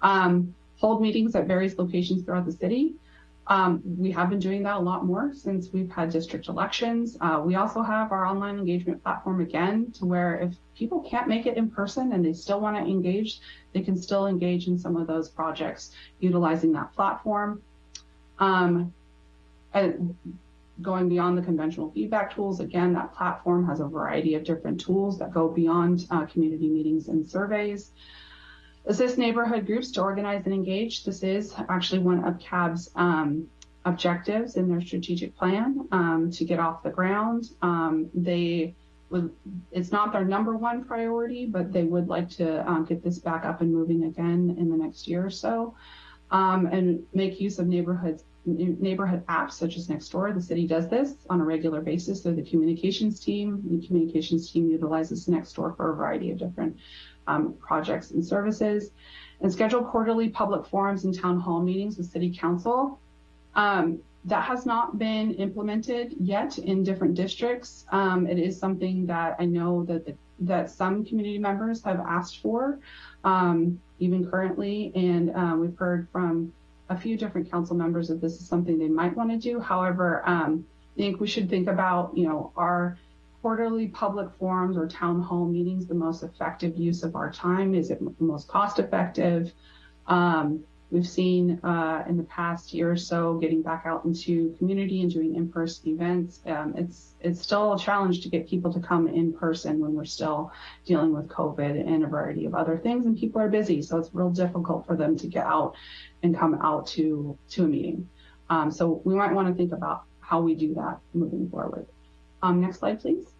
um, hold meetings at various locations throughout the city. Um, we have been doing that a lot more since we've had district elections. Uh, we also have our online engagement platform again to where if people can't make it in person and they still want to engage, they can still engage in some of those projects utilizing that platform. Um, and going beyond the conventional feedback tools, again, that platform has a variety of different tools that go beyond uh, community meetings and surveys. Assist neighborhood groups to organize and engage. This is actually one of CAB's um, objectives in their strategic plan um, to get off the ground. Um, they it's not their number one priority, but they would like to um, get this back up and moving again in the next year or so. Um, and make use of neighborhoods neighborhood apps such as Nextdoor. The city does this on a regular basis. So the communications team, the communications team utilizes Nextdoor for a variety of different um, projects and services, and schedule quarterly public forums and town hall meetings with city council. Um, that has not been implemented yet in different districts. Um, it is something that I know that the, that some community members have asked for, um, even currently, and uh, we've heard from a few different council members that this is something they might want to do. However, um, I think we should think about, you know, our quarterly public forums or town hall meetings the most effective use of our time? Is it the most cost effective? Um, we've seen uh, in the past year or so getting back out into community and doing in-person events. Um, it's it's still a challenge to get people to come in person when we're still dealing with COVID and a variety of other things, and people are busy, so it's real difficult for them to get out and come out to to a meeting. Um, so we might want to think about how we do that moving forward. Um, next slide, please.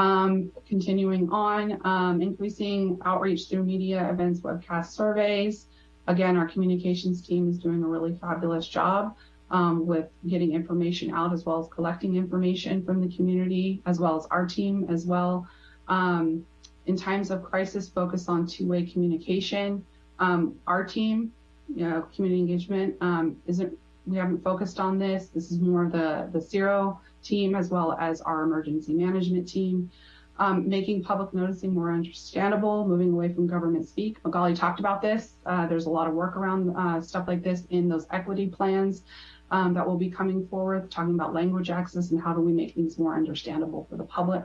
Um, continuing on, um, increasing outreach through media events, webcast surveys. Again, our communications team is doing a really fabulous job um, with getting information out as well as collecting information from the community, as well as our team as well. Um, in times of crisis, focus on two-way communication. Um, our team, you know, community engagement, um, isn't, we haven't focused on this. This is more the, the CIRO team as well as our emergency management team. Um, making public noticing more understandable, moving away from government speak. Magali talked about this. Uh, there's a lot of work around uh, stuff like this in those equity plans um, that will be coming forward, talking about language access and how do we make things more understandable for the public.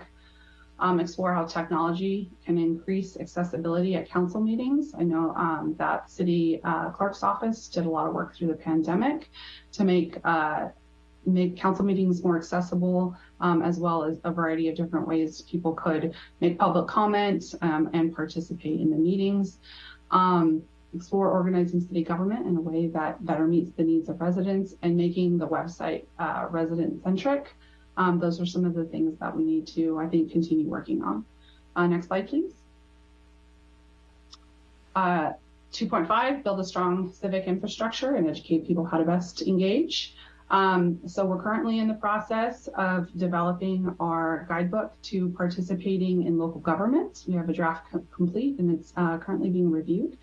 Um, explore how technology can increase accessibility at council meetings. I know um, that city uh, clerk's office did a lot of work through the pandemic to make uh, make council meetings more accessible, um, as well as a variety of different ways people could make public comments um, and participate in the meetings. Um, explore organizing city government in a way that better meets the needs of residents and making the website uh, resident centric. Um, those are some of the things that we need to, I think, continue working on. Uh, next slide, please. Uh, 2.5, build a strong civic infrastructure and educate people how to best engage. Um, so we're currently in the process of developing our guidebook to participating in local government. We have a draft co complete and it's uh, currently being reviewed.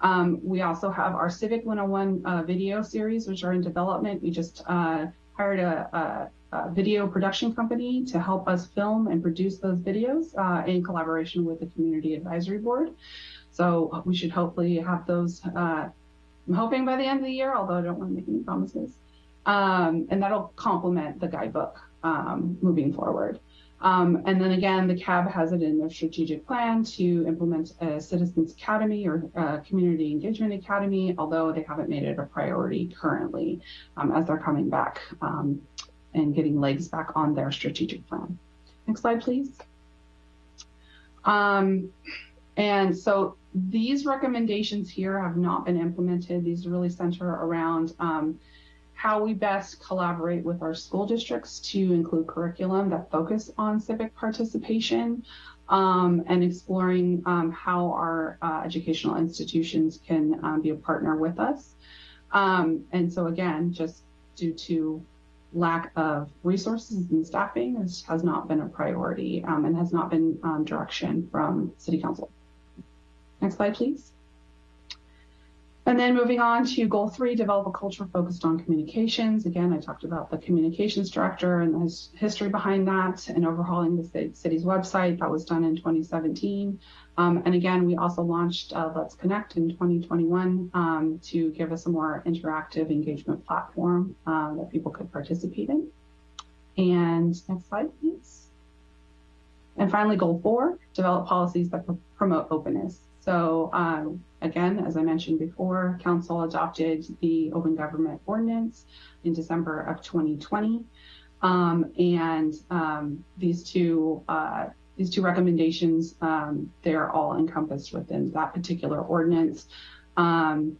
Um, we also have our Civic 101 uh, video series, which are in development. We just uh, hired a, a, video production company to help us film and produce those videos uh, in collaboration with the Community Advisory Board. So we should hopefully have those, uh, I'm hoping by the end of the year, although I don't want to make any promises. Um, and that'll complement the guidebook um, moving forward. Um, and then again, the CAB has it in their strategic plan to implement a Citizens Academy or Community Engagement Academy, although they haven't made it a priority currently um, as they're coming back um, and getting legs back on their strategic plan. Next slide, please. Um, and so these recommendations here have not been implemented. These really center around how we best collaborate with our school districts to include curriculum that focus on civic participation um, and exploring um, how our uh, educational institutions can um, be a partner with us. Um, and so again, just due to lack of resources and staffing, this has not been a priority um, and has not been um, direction from City Council. Next slide, please. And then moving on to goal three, develop a culture focused on communications. Again, I talked about the communications director and the history behind that and overhauling the city's website. That was done in 2017. Um, and again, we also launched uh, Let's Connect in 2021 um, to give us a more interactive engagement platform uh, that people could participate in. And next slide, please. And finally, goal four, develop policies that pr promote openness. So um, again, as I mentioned before, council adopted the open government ordinance in December of 2020. Um, and um, these two uh, these two recommendations, um, they're all encompassed within that particular ordinance. Um,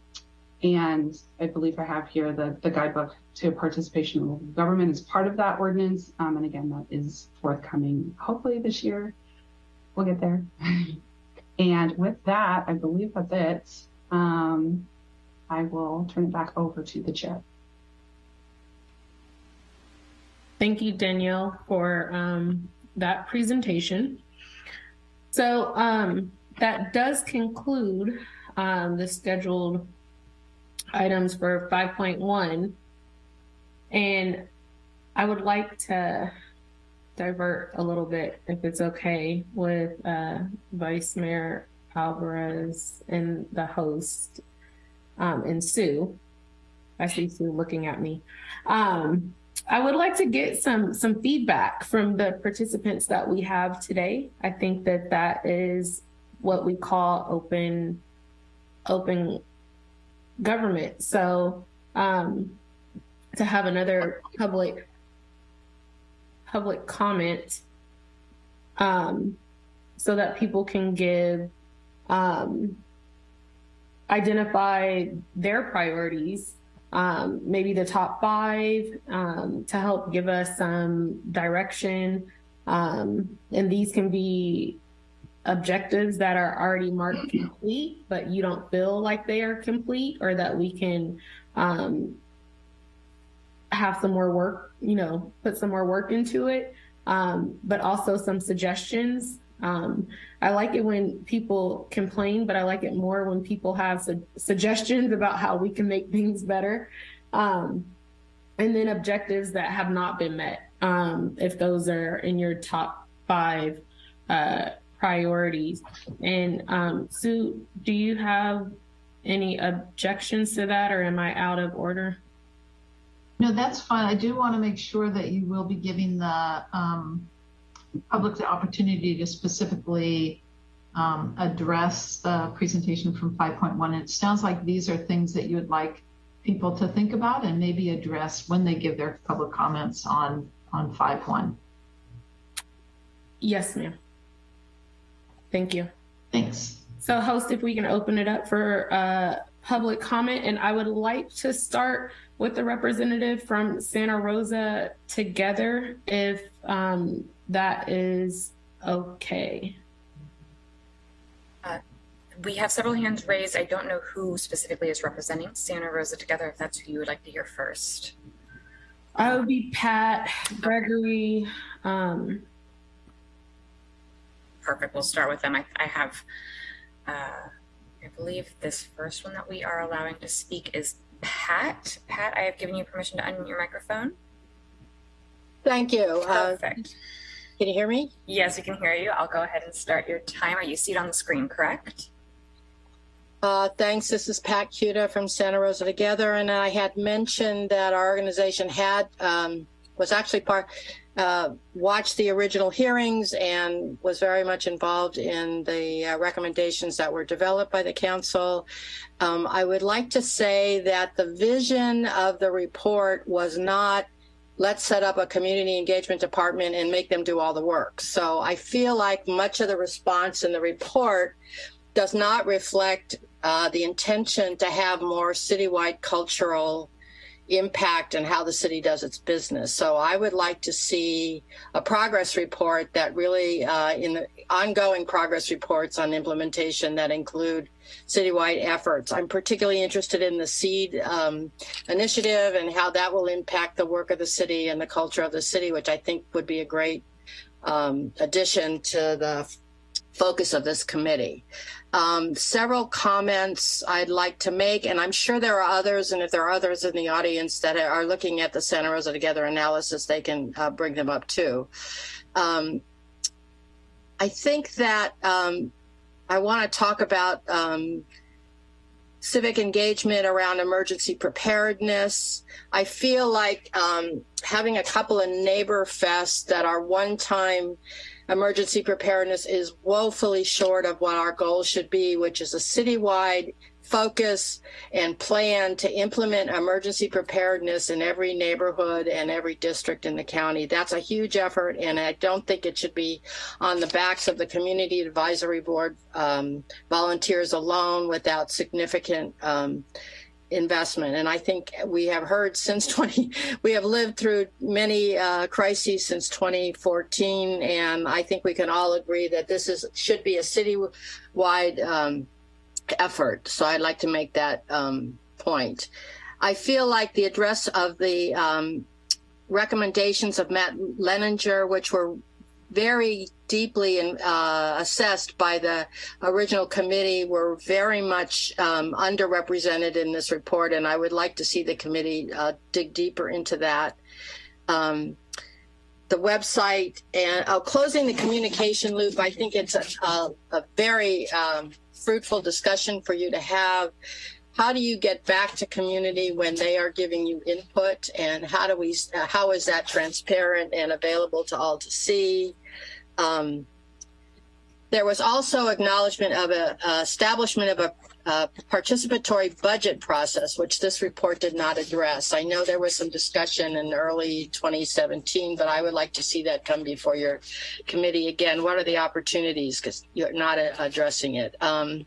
and I believe I have here the, the guidebook to participation in local government as part of that ordinance. Um, and again, that is forthcoming hopefully this year. We'll get there. And with that, I believe that's it. Um, I will turn it back over to the chair. Thank you, Danielle, for um, that presentation. So um, that does conclude um, the scheduled items for 5.1. And I would like to divert a little bit, if it's okay, with uh, Vice Mayor Alvarez and the host um, and Sue. I see Sue looking at me. Um, I would like to get some some feedback from the participants that we have today. I think that that is what we call open open government. So um, to have another public public comment um, so that people can give, um, identify their priorities, um, maybe the top five um, to help give us some direction. Um, and these can be objectives that are already marked complete, but you don't feel like they are complete or that we can um, have some more work, you know, put some more work into it, um, but also some suggestions Um, I like it when people complain, but I like it more when people have su- suggestions about how we can make things better. Um, and then objectives that have not been met, um, if those are in your top five uh, priorities. And um, Sue, do you have any objections to that, or am I out of order? No, that's fine. I do want to make sure that you will be giving the um, public the opportunity to specifically um, address the presentation from 5.1. It sounds like these are things that you would like people to think about and maybe address when they give their public comments on on 5.1. Yes, ma'am. Thank you. Thanks. So, host, if we can open it up for uh, public comment, and I would like to start with the representative from Santa Rosa together, if um, that is okay. We have several hands raised. I don't know who specifically is representing Santa Rosa Together, if that's who you would like to hear first. I would be Pat, Gregory. Um, Perfect. We'll start with them. I, I have, uh, I believe this first one that we are allowing to speak is Pat. Pat, I have given you permission to unmute your microphone. Thank you. Uh, Perfect. can you hear me? Yes, we can hear you. I'll go ahead and start your timer. You see it on the screen, correct? Uh, thanks. This is Pat Kuta from Santa Rosa Together, and I had mentioned that our organization had um, was actually part uh, watched the original hearings and was very much involved in the uh, recommendations that were developed by the council. Um, I would like to say that the vision of the report was not let's set up a community engagement department and make them do all the work. So I feel like much of the response in the report does not reflect uh, the intention to have more citywide cultural impact and how the city does its business. So I would like to see a progress report that really, uh, in the ongoing progress reports on implementation that include citywide efforts. I'm particularly interested in the SEED um, initiative and how that will impact the work of the city and the culture of the city, which I think would be a great um, addition to the focus of this committee. Um, several comments I'd like to make, and I'm sure there are others, and if there are others in the audience that are looking at the Santa Rosa Together analysis, they can uh, bring them up too. Um, I think that um, I want to talk about um, civic engagement around emergency preparedness. I feel like um, having a couple of neighbor fests that are one time emergency preparedness is woefully short of what our goal should be, which is a citywide focus and plan to implement emergency preparedness in every neighborhood and every district in the county. That's a huge effort, and I don't think it should be on the backs of the Community Advisory Board um, volunteers alone without significant um, investment. And I think we have heard since 20, we have lived through many uh, crises since 2014, and I think we can all agree that this is should be a citywide um, effort. So I'd like to make that um, point. I feel like the address of the um, recommendations of Matt Leighninger, which were very deeply in, uh, assessed by the original committee were very much um, underrepresented in this report, and I would like to see the committee uh, dig deeper into that. Um, the website and uh, closing the communication loop, I think it's a, a, a very um, fruitful discussion for you to have. How do you get back to community when they are giving you input, and how do we? Uh, how is that transparent and available to all to see? Um, there was also acknowledgement of a, establishment of a, participatory budget process, which this report did not address. I know there was some discussion in early 2017, but I would like to see that come before your committee again. What are the opportunities? Because you're not addressing it. Um,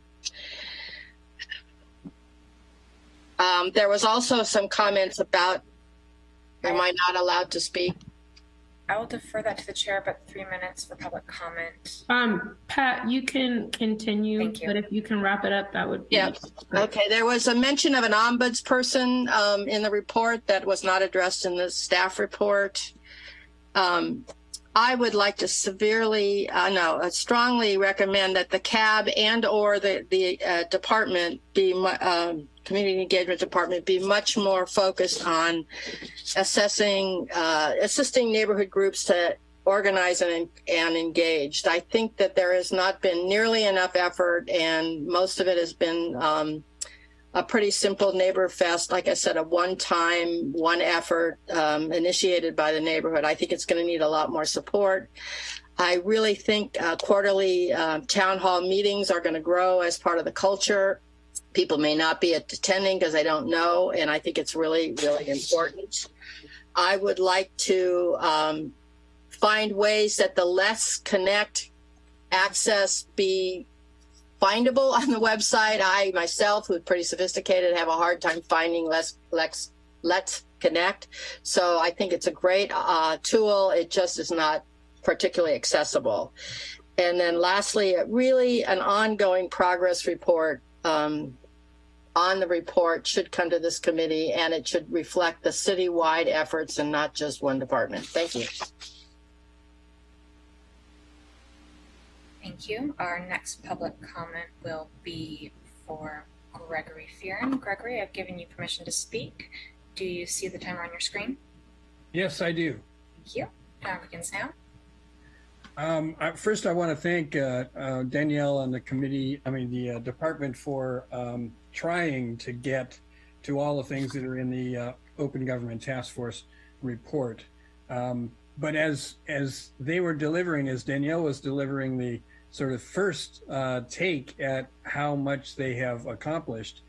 um, there was also some comments about, am I not allowed to speak? I will defer that to the chair, but three minutes for public comment. Um, Pat, you can continue, you. but if you can wrap it up, that would be. Yeah. great. Okay, there was a mention of an ombudsperson um, in the report that was not addressed in the staff report. Um, I would like to severely, uh, no, uh, strongly recommend that the CAB and or the the uh, department be um, community engagement department be much more focused on assessing, uh, assisting neighborhood groups to organize and and engaged. I think that there has not been nearly enough effort, and most of it has been. Um, a pretty simple neighbor fest, like I said, a one-time, one effort um, initiated by the neighborhood. I think it's going to need a lot more support. I really think uh, quarterly uh, town hall meetings are going to grow as part of the culture. People may not be attending because they don't know, and I think it's really, really important. I would like to um, find ways that the Let's Connect access be findable on the website. I myself, who's pretty sophisticated, have a hard time finding Let's Let's Let's Connect. So I think it's a great uh, tool. It just is not particularly accessible. And then lastly, really an ongoing progress report um, on the report should come to this committee and it should reflect the citywide efforts and not just one department. Thank you. Thank you. Our next public comment will be for Gregory Fearon. Gregory, I've given you permission to speak. Do you see the timer on your screen? Yes, I do. Thank you. Time begins now. Um, I, first, I want to thank uh, uh, Danielle and the committee, I mean, the uh, department for um, trying to get to all the things that are in the uh, Open Government Task Force report. Um, but as as they were delivering, as Danielle was delivering the sort of first uh, take at how much they have accomplished,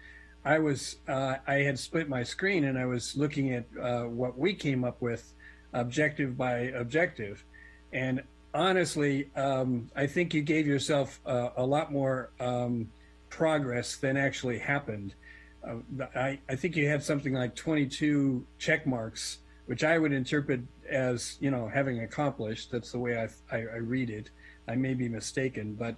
I was uh, I had split my screen and I was looking at uh, what we came up with, objective by objective, and honestly, um, I think you gave yourself a lot more um, progress than actually happened. Uh, I, I think you had something like 22 check marks, which I would interpret as you know having accomplished. That's the way I, I, I read it. I may be mistaken, but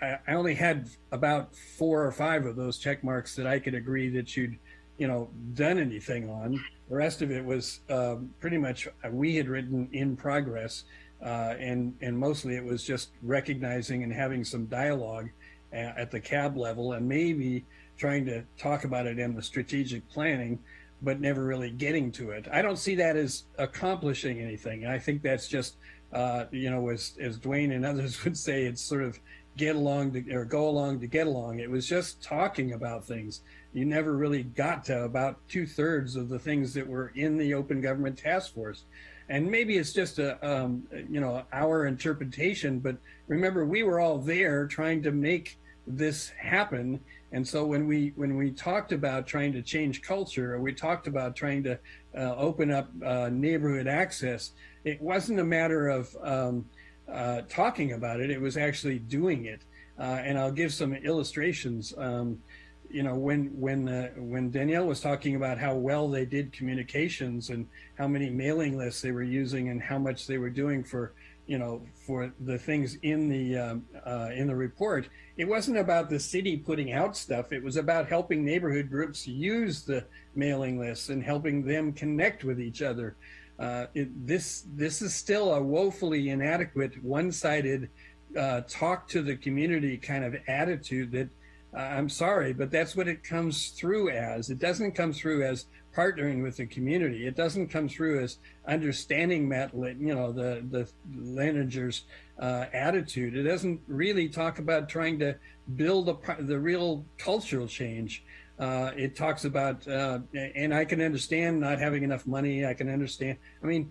I, I, only had about four or five of those check marks that I could agree that you'd you know done anything on. The rest of it was um, pretty much uh, we had written in progress, uh, and and mostly it was just recognizing and having some dialogue at, at the cab level, and maybe trying to talk about it in the strategic planning but never really getting to it. I don't see that as accomplishing anything. I think that's just, uh, you know, as, as Dwayne and others would say, it's sort of get along to, or go along to get along. It was just talking about things. You never really got to about two thirds of the things that were in the Open Government Task Force. And maybe it's just a, um, you know, our interpretation, but remember, we were all there trying to make this happen and so when we when we talked about trying to change culture, we talked about trying to uh, open up uh, neighborhood access, it wasn't a matter of um, uh, talking about it; it was actually doing it. Uh, and I'll give some illustrations. Um, you know, when when uh, when Danielle was talking about how well they did communications and how many mailing lists they were using and how much they were doing for you know, for the things in the um, uh, in the report, it wasn't about the city putting out stuff. It was about helping neighborhood groups use the mailing lists and helping them connect with each other. Uh, it, this this is still a woefully inadequate, one-sided, uh, talk to the community kind of attitude that uh, I'm sorry, but that's what it comes through as. It doesn't come through as partnering with the community. It doesn't come through as understanding Matt, you know, the the Leighninger's uh, attitude. It doesn't really talk about trying to build a, the real cultural change. Uh, it talks about, uh, and I can understand not having enough money. I can understand. I mean,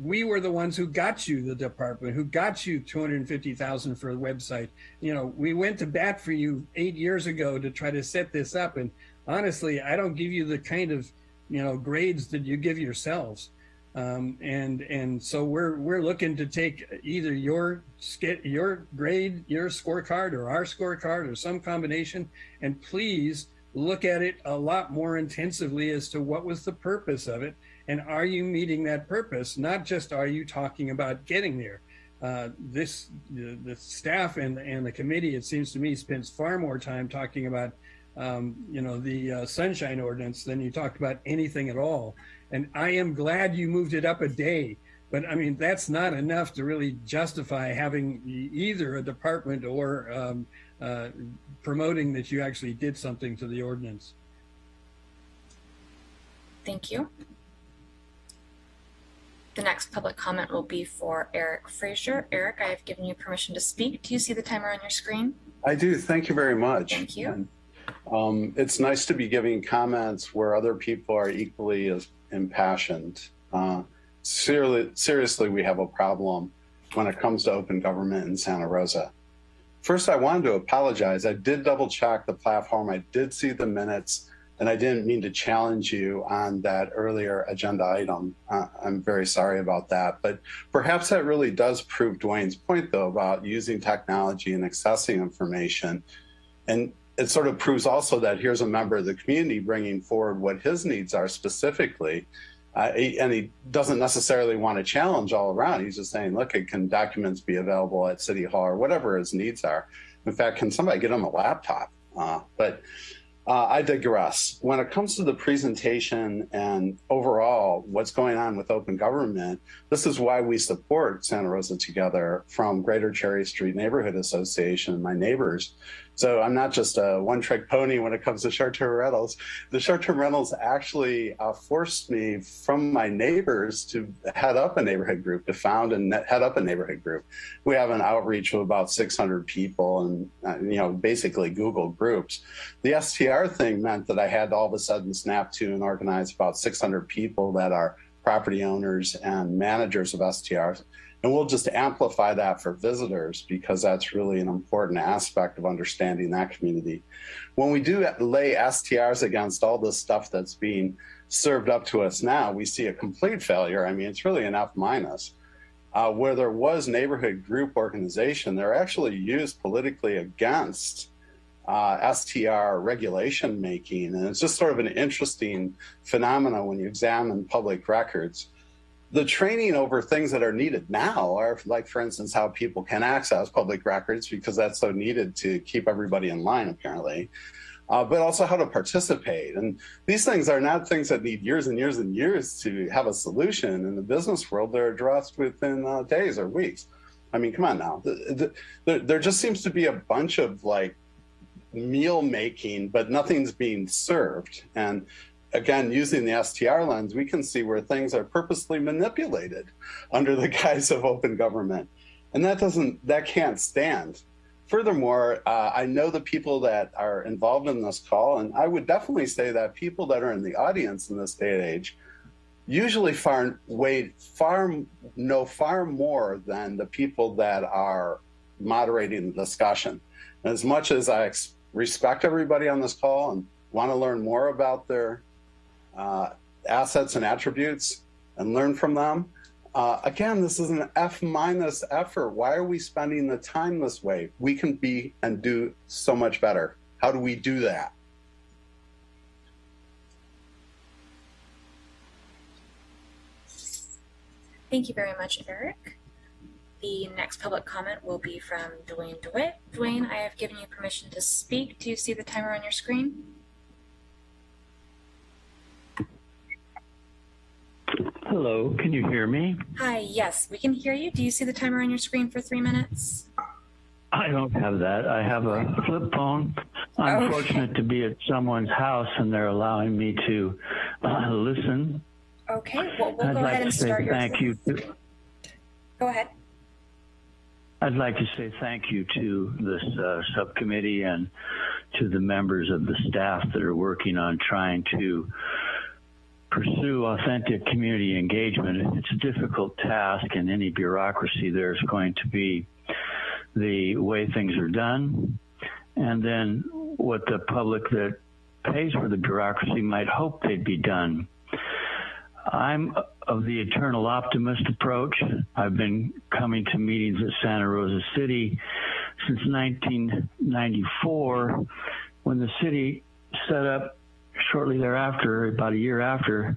we were the ones who got you the department, who got you 250,000 for a website. You know, we went to bat for you eight years ago to try to set this up. And honestly, I don't give you the kind of you know grades that you give yourselves. Um, and and so we're we're looking to take either your your grade your scorecard or our scorecard or some combination and please look at it a lot more intensively as to what was the purpose of it. And are you meeting that purpose? Not just are you talking about getting there. Uh, this the, the staff and and the committee it seems to me spends far more time talking about um, you know, the uh, sunshine ordinance than you talked about anything at all. And I am glad you moved it up a day But I mean, that's not enough to really justify having either a department or um, uh, promoting that you actually did something to the ordinance. Thank you. The next public comment will be for Eric Frazier. Eric, I have given you permission to speak. Do you see the timer on your screen? I do. Thank you very much. Thank you. And, um, it's nice to be giving comments where other people are equally as impassioned. Uh, seriously, seriously, we have a problem when it comes to open government in Santa Rosa. First, I wanted to apologize. I did double check the platform. I did see the minutes, and I didn't mean to challenge you on that earlier agenda item. Uh, I'm very sorry about that. But perhaps that really does prove Dwayne's point, though, about using technology and accessing information. And it sort of proves also that here's a member of the community bringing forward what his needs are specifically. Uh, he- and he doesn't necessarily want to challenge all around. He's just saying, look, can documents be available at City Hall or whatever his needs are? In fact, can somebody get him a laptop? Uh, but uh, I digress. When it comes to the presentation and overall what's going on with open government, this is why we support Santa Rosa Together from Greater Cherry Street Neighborhood Association and my neighbors. So I'm not just a one trick pony when it comes to short term rentals. The short term rentals actually uh, forced me from my neighbors to head up a neighborhood group, to found and head up a neighborhood group. We have an outreach of about 600 people and, uh, you know, basically Google groups. The STR thing meant that I had to all of a sudden snap to and organize about 600 people that are property owners and managers of STRs. And we'll just amplify that for visitors because that's really an important aspect of understanding that community. When we do lay STRs against all this stuff that's being served up to us now, we see a complete failure. I mean, it's really an F minus. Uh, where there was neighborhood group organization, they're actually used politically against uh, STR regulation making. And it's just sort of an interesting phenomenon when you examine public records. The training over things that are needed now are like, for instance, how people can access public records because that's so needed to keep everybody in line, apparently. Uh, but also how to participate. And these things are not things that need years and years and years to have a solution. In the business world, they're addressed within uh, days or weeks. I mean, come on now. The, the, there, there just seems to be a bunch of like meal making, but nothing's being served. And again, using the STR lens, we can see where things are purposely manipulated under the guise of open government. And that doesn't, that can't stand. Furthermore, uh, I know the people that are involved in this call, and I would definitely say that people that are in the audience in this day and age usually far way far know far more than the people that are moderating the discussion. And as much as I respect everybody on this call and want to learn more about their uh, assets and attributes and learn from them. Uh, again, this is an F minus effort. Why are we spending the time this way? We can be and do so much better. How do we do that? Thank you very much, Eric. The next public comment will be from Dwayne DeWitt. Dwayne, I have given you permission to speak. Do you see the timer on your screen? Hello, can you hear me? Hi, yes, we can hear you. Do you see the timer on your screen for three minutes? I don't have that. I have a flip phone. I'm Okay. fortunate to be at someone's house and they're allowing me to uh, listen. Okay, well, we'll I'd go like ahead and start your. thank you. To, Go ahead. I'd like to say thank you to this uh, subcommittee and to the members of the staff that are working on trying to pursue authentic community engagement. It's a difficult task in any bureaucracy. There's going to be the way things are done and then what the public that pays for the bureaucracy might hope they'd be done. I'm of the eternal optimist approach. I've been coming to meetings at Santa Rosa City since 1994 when the city set up shortly thereafter, about a year after,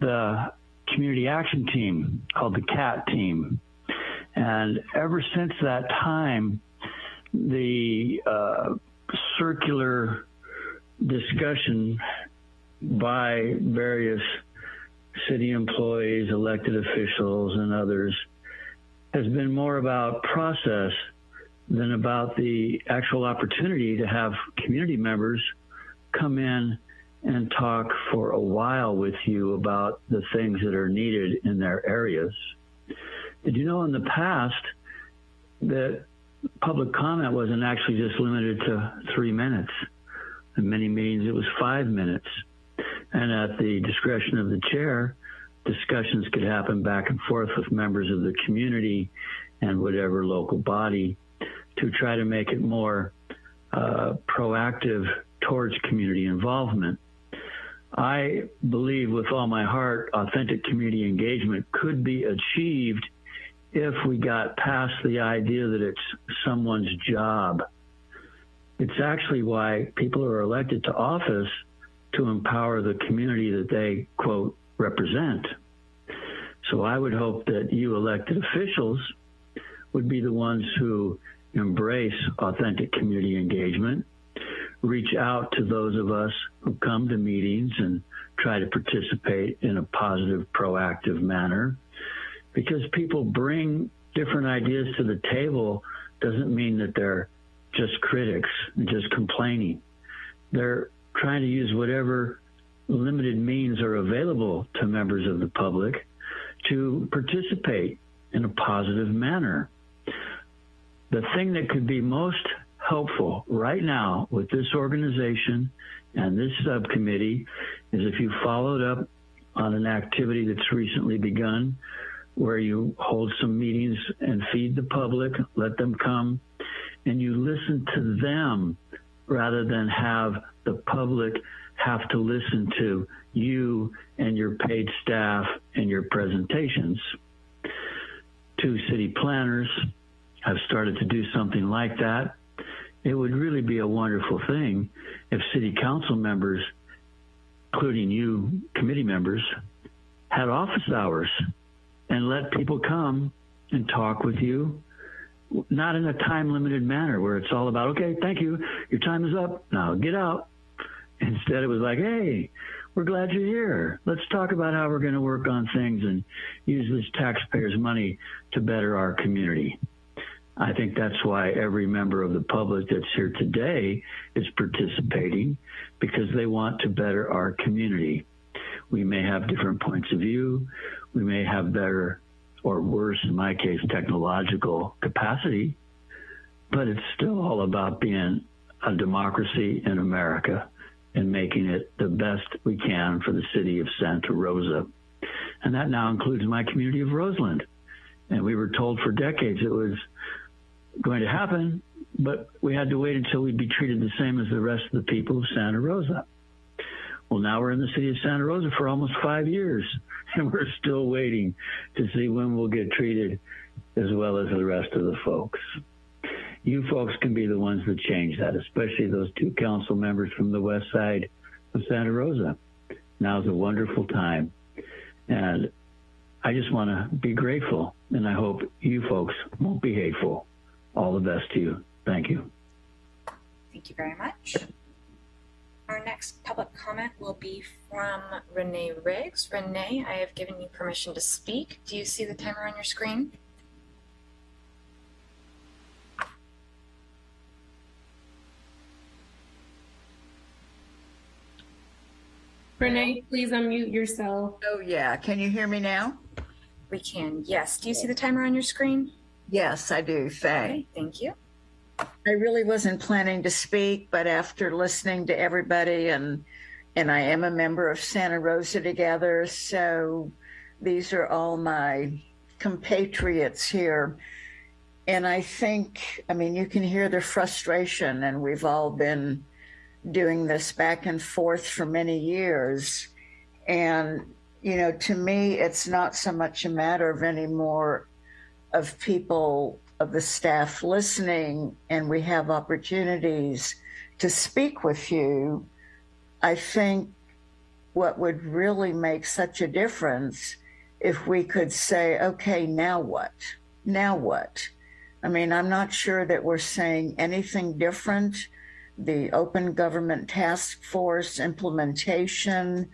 the community action team called the CAT team. And ever since that time, the uh, circular discussion by various city employees, elected officials, and others has been more about process than about the actual opportunity to have community members come in and talk for a while with you about the things that are needed in their areas. Did you know in the past that public comment wasn't actually just limited to three minutes? In many meetings, it was five minutes. And at the discretion of the chair, discussions could happen back and forth with members of the community and whatever local body to try to make it more uh, proactive towards community involvement. I believe with all my heart, authentic community engagement could be achieved if we got past the idea that it's someone's job. It's actually why people are elected to office to empower the community that they, quote, represent. So I would hope that you elected officials would be the ones who embrace authentic community engagement, reach out to those of us who come to meetings and try to participate in a positive, proactive manner. Because people bring different ideas to the table doesn't mean that they're just critics and just complaining. They're trying to use whatever limited means are available to members of the public to participate in a positive manner. The thing that could be most helpful right now with this organization and this subcommittee is if you followed up on an activity that's recently begun where you hold some meetings and feed the public, let them come, and you listen to them rather than have the public have to listen to you and your paid staff and your presentations. Two city planners have started to do something like that. It would really be a wonderful thing if city council members, including you committee members, had office hours and let people come and talk with you not in a time limited manner where it's all about, okay, thank you, your time is up, now get out. Instead, it was like, hey, we're glad you're here. Let's talk about how we're going to work on things and use this taxpayers' money to better our community. I think that's why every member of the public that's here today is participating because they want to better our community. We may have different points of view. We may have better or worse, in my case, technological capacity, but it's still all about being a democracy in America and making it the best we can for the city of Santa Rosa. And that now includes my community of Roseland. And we were told for decades it was going to happen, but we had to wait until we'd be treated the same as the rest of the people of Santa Rosa. Well, now we're in the city of Santa Rosa for almost five years, and we're still waiting to see when we'll get treated as well as the rest of the folks. You folks can be the ones that change that, especially those two council members from the west side of Santa Rosa. Now's a wonderful time. And I just want to be grateful, and I hope you folks won't be hateful. All the best to you. Thank you. Thank you very much. Our next public comment will be from Renee Riggs. Renee, I have given you permission to speak. Do you see the timer on your screen? Renee, please unmute yourself. Oh, yeah. Can you hear me now? We can, yes. Do you see the timer on your screen? Yes, I do. Thanks. Okay, thank you. I really wasn't planning to speak, but after listening to everybody and and I am a member of Santa Rosa Together, so these are all my compatriots here. And I think, I mean, you can hear the frustration, and we've all been doing this back and forth for many years. And, you know, to me, it's not so much a matter of anymore of people of the staff listening and we have opportunities to speak with you, I think what would really make such a difference if we could say, okay, now what? Now what? I mean, I'm not sure that we're saying anything different. The Open Government Task Force implementation,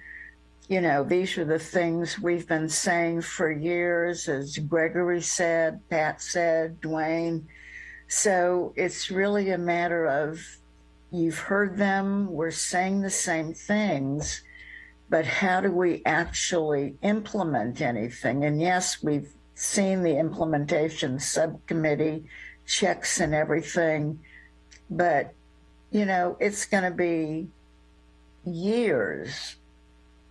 you know, these are the things we've been saying for years, as Gregory said, Pat said, Dwayne. So it's really a matter of you've heard them, we're saying the same things, but how do we actually implement anything? And yes, we've seen the implementation subcommittee checks and everything, but you know, it's going to be years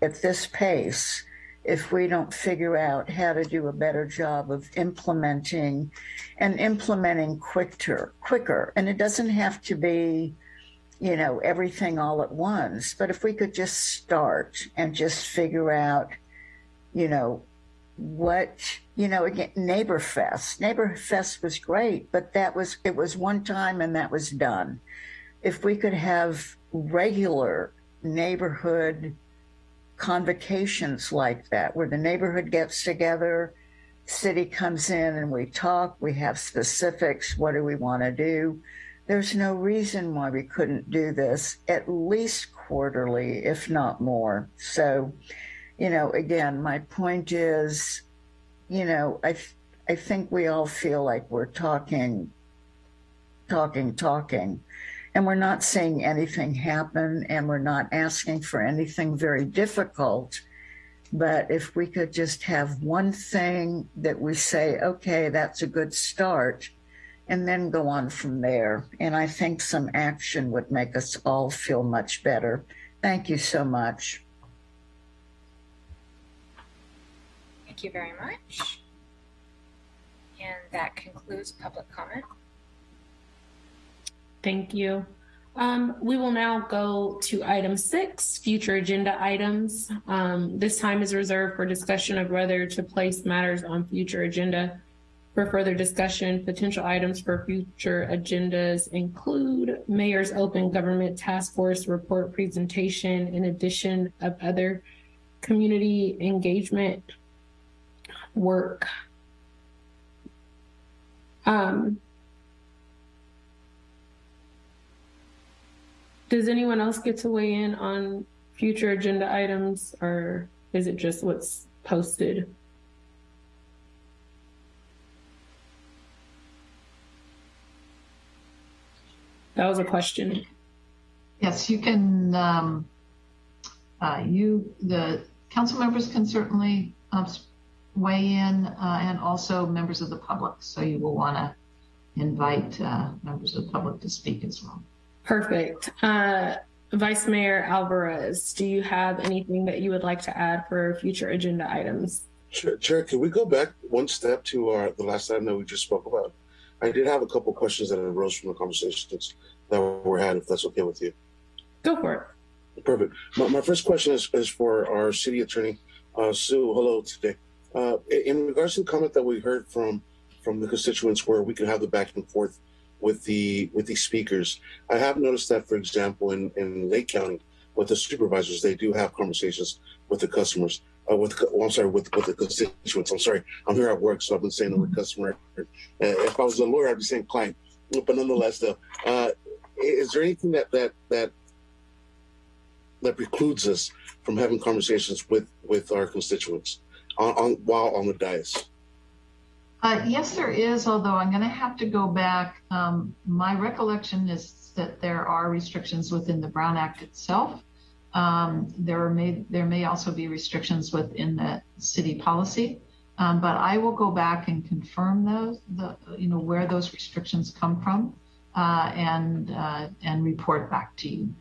at this pace if we don't figure out how to do a better job of implementing and implementing quicker quicker. And it doesn't have to be you know everything all at once but if we could just start and just figure out you know what you know again NeighborFest. Neighbor fest was great but that was it was one time and that was done. If we could have regular neighborhood convocations like that, where the neighborhood gets together, city comes in and we talk, we have specifics, what do we want to do? There's no reason why we couldn't do this at least quarterly, if not more. So, you know, again, my point is, you know, I, I think we all feel like we're talking, talking, talking and we're not seeing anything happen and we're not asking for anything very difficult. But if we could just have one thing that we say, okay, that's a good start, and then go on from there. And I think some action would make us all feel much better. Thank you so much. Thank you very much. And that concludes public comment. Thank you. Um, we will now go to item six, future agenda items. Um, this time is reserved for discussion of whether to place matters on future agenda. For further discussion, potential items for future agendas include Mayor's Open Government Task Force report presentation in addition of other community engagement work. Um, Does anyone else get to weigh in on future agenda items or is it just what's posted? That was a question. Yes, you can, um, uh, you, the council members can certainly uh, weigh in uh, and also members of the public. So you will want to invite uh, members of the public to speak as well. Perfect. Uh, Vice Mayor Alvarez, do you have anything that you would like to add for future agenda items? Chair, Chair can we go back one step to our, the last item that we just spoke about? I did have a couple questions that arose from the conversations that were had, if that's okay with you. Go for it. Perfect. My, my first question is, is for our city attorney, uh, Sue. Hello today. Uh, in regards to the comment that we heard from from the constituents, where we can have the back and forth with the with these speakers. I have noticed that, for example, in, in Lake County, with the supervisors, they do have conversations with the customers. Uh, with well, I'm sorry, with with the constituents. I'm sorry, I'm here at work, so I've been saying the word customer. Uh, if I was a lawyer, I'd be saying client. But nonetheless, though, uh, is there anything that that that that precludes us from having conversations with with our constituents on, on while on the dais? Uh, yes, there is, although I'm going to have to go back. Um, my recollection is that there are restrictions within the Brown Act itself. Um, there may there may also be restrictions within the city policy, um, but I will go back and confirm those, you know where those restrictions come from, uh, and uh, and report back to you.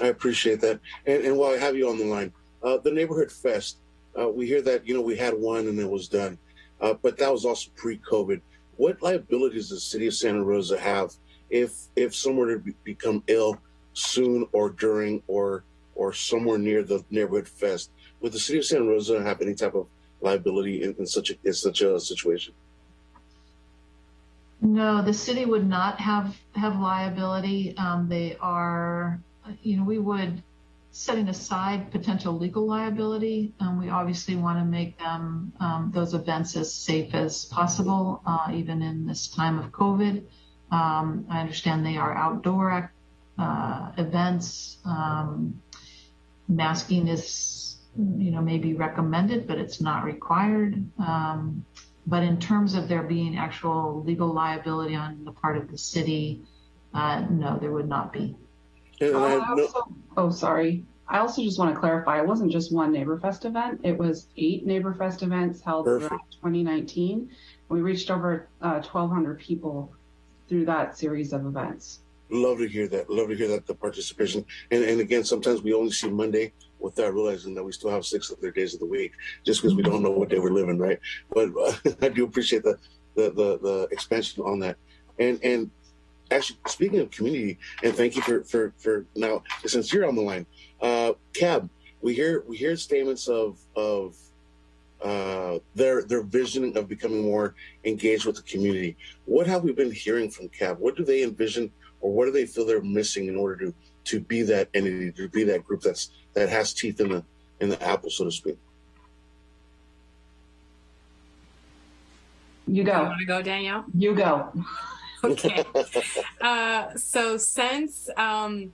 I appreciate that. And, and while I have you on the line, the neighborhood fest, we hear that you know we had one and it was done. Uh, but that was also pre-COVID. What liabilities does the city of Santa Rosa have if if someone were to be, become ill soon or during or or somewhere near the neighborhood fest? Would the city of Santa Rosa have any type of liability in, in such a in such a situation? No, the city would not have have liability. Um, they are, you know, we would setting aside potential legal liability, um, we obviously want to make them um, those events as safe as possible, uh, even in this time of COVID. Um, I understand they are outdoor uh, events. Um, masking is you know, may be recommended, but it's not required. Um, but in terms of there being actual legal liability on the part of the city, uh, no, there would not be. And I, I no, also, oh, sorry. I also just want to clarify, it wasn't just one NeighborFest event. It was eight NeighborFest events held Perfect. throughout 2019. We reached over uh, 1,200 people through that series of events. love to hear that. Love to hear that the participation. And and again, sometimes we only see Monday without realizing that we still have six other days of the week, just because we don't know what day we're living, right? But uh, I do appreciate the, the the the expansion on that. And and actually, speaking of community, and thank you for for for now since you're on the line, uh, CAB. We hear we hear statements of of uh, their their vision of becoming more engaged with the community. What have we been hearing from CAB? What do they envision, or what do they feel they're missing in order to to be that entity, to be that group that's that has teeth in the in the apple, so to speak? You You go. want to go, Danielle? You go. Okay. uh, so since um,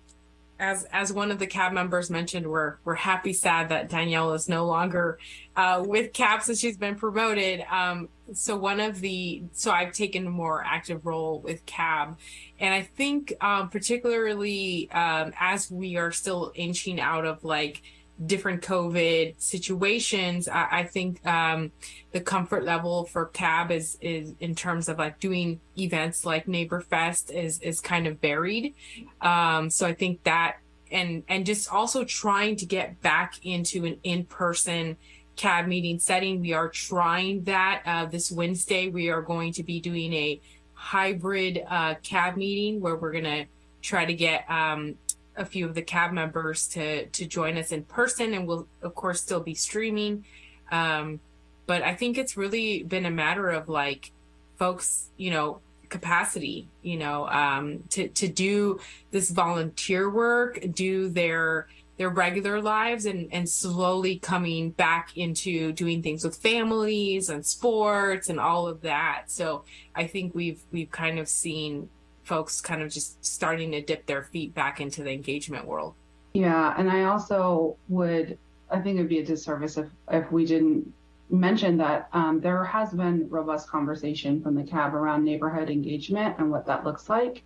as as one of the CAB members mentioned, we're we're happy sad that Danielle is no longer uh, with CAB since she's been promoted. Um, so one of the so I've taken a more active role with CAB, and I think um, particularly um, as we are still inching out of like different COVID situations, I, I think um, the comfort level for CAB is is in terms of like doing events like NeighborFest is is kind of varied. Um so i think that and and just also trying to get back into an in-person CAB meeting setting we are trying that uh, this wednesday we are going to be doing a hybrid uh, CAB meeting where we're going to try to get um, a few of the CAB members to to join us in person and we'll of course still be streaming um, but I think it's really been a matter of like folks, you know, capacity, you know, um, to to do this volunteer work, do their their regular lives, and and slowly coming back into doing things with families and sports and all of that. So I think we've we've kind of seen folks kind of just starting to dip their feet back into the engagement world. Yeah, and I also would, I think it'd be a disservice if, if we didn't mention that um, there has been robust conversation from the CAB around neighborhood engagement and what that looks like.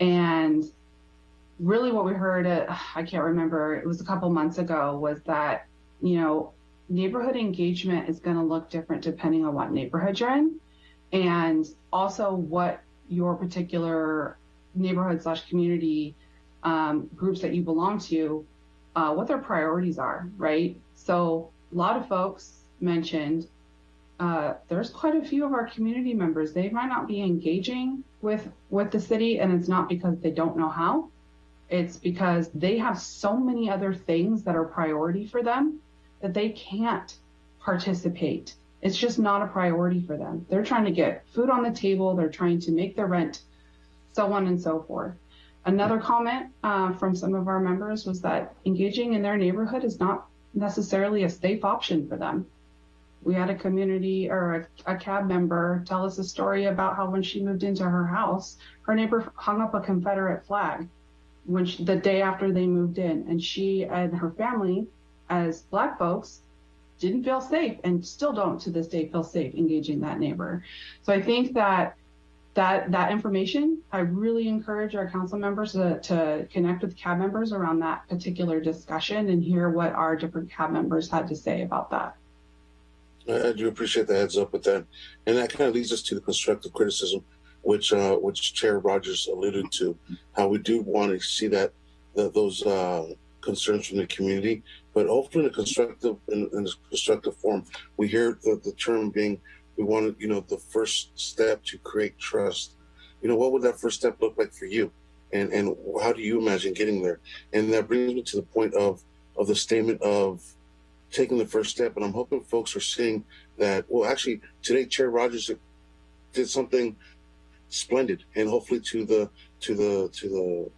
And really what we heard, uh, I can't remember, it was a couple months ago, was that, you know, neighborhood engagement is going to look different depending on what neighborhood you're in and also what your particular neighborhood slash community um, groups that you belong to, uh, what their priorities are, right? So a lot of folks mentioned uh, there's quite a few of our community members. They might not be engaging with with the city, and it's not because they don't know how. It's because they have so many other things that are priority for them that they can't participate. It's just not a priority for them. They're trying to get food on the table. They're trying to make their rent, so on and so forth. Another comment uh, from some of our members was that engaging in their neighborhood is not necessarily a safe option for them. We had a community or a, a CAB member tell us a story about how when she moved into her house, her neighbor hung up a Confederate flag when she, the day after they moved in, and she and her family, as Black folks, didn't feel safe and still don't to this day feel safe engaging that neighbor. So I think that that that information, I really encourage our council members to, to connect with CAB members around that particular discussion and hear what our different CAB members had to say about that. I, do appreciate the heads up with that, and that kind of leads us to the constructive criticism, which uh, which Chair Rogers alluded to, how we do want to see that, that those uh, concerns from the community, but hopefully in a constructive in, in a constructive form. We hear the, the term being we want you know the first step to create trust. You know what would that first step look like for you, and and how do you imagine getting there? And that brings me to the point of of the statement of taking the first step. And I'm hoping folks are seeing that. Well, actually, today Chair Rogers did something splendid, and hopefully to the to the to the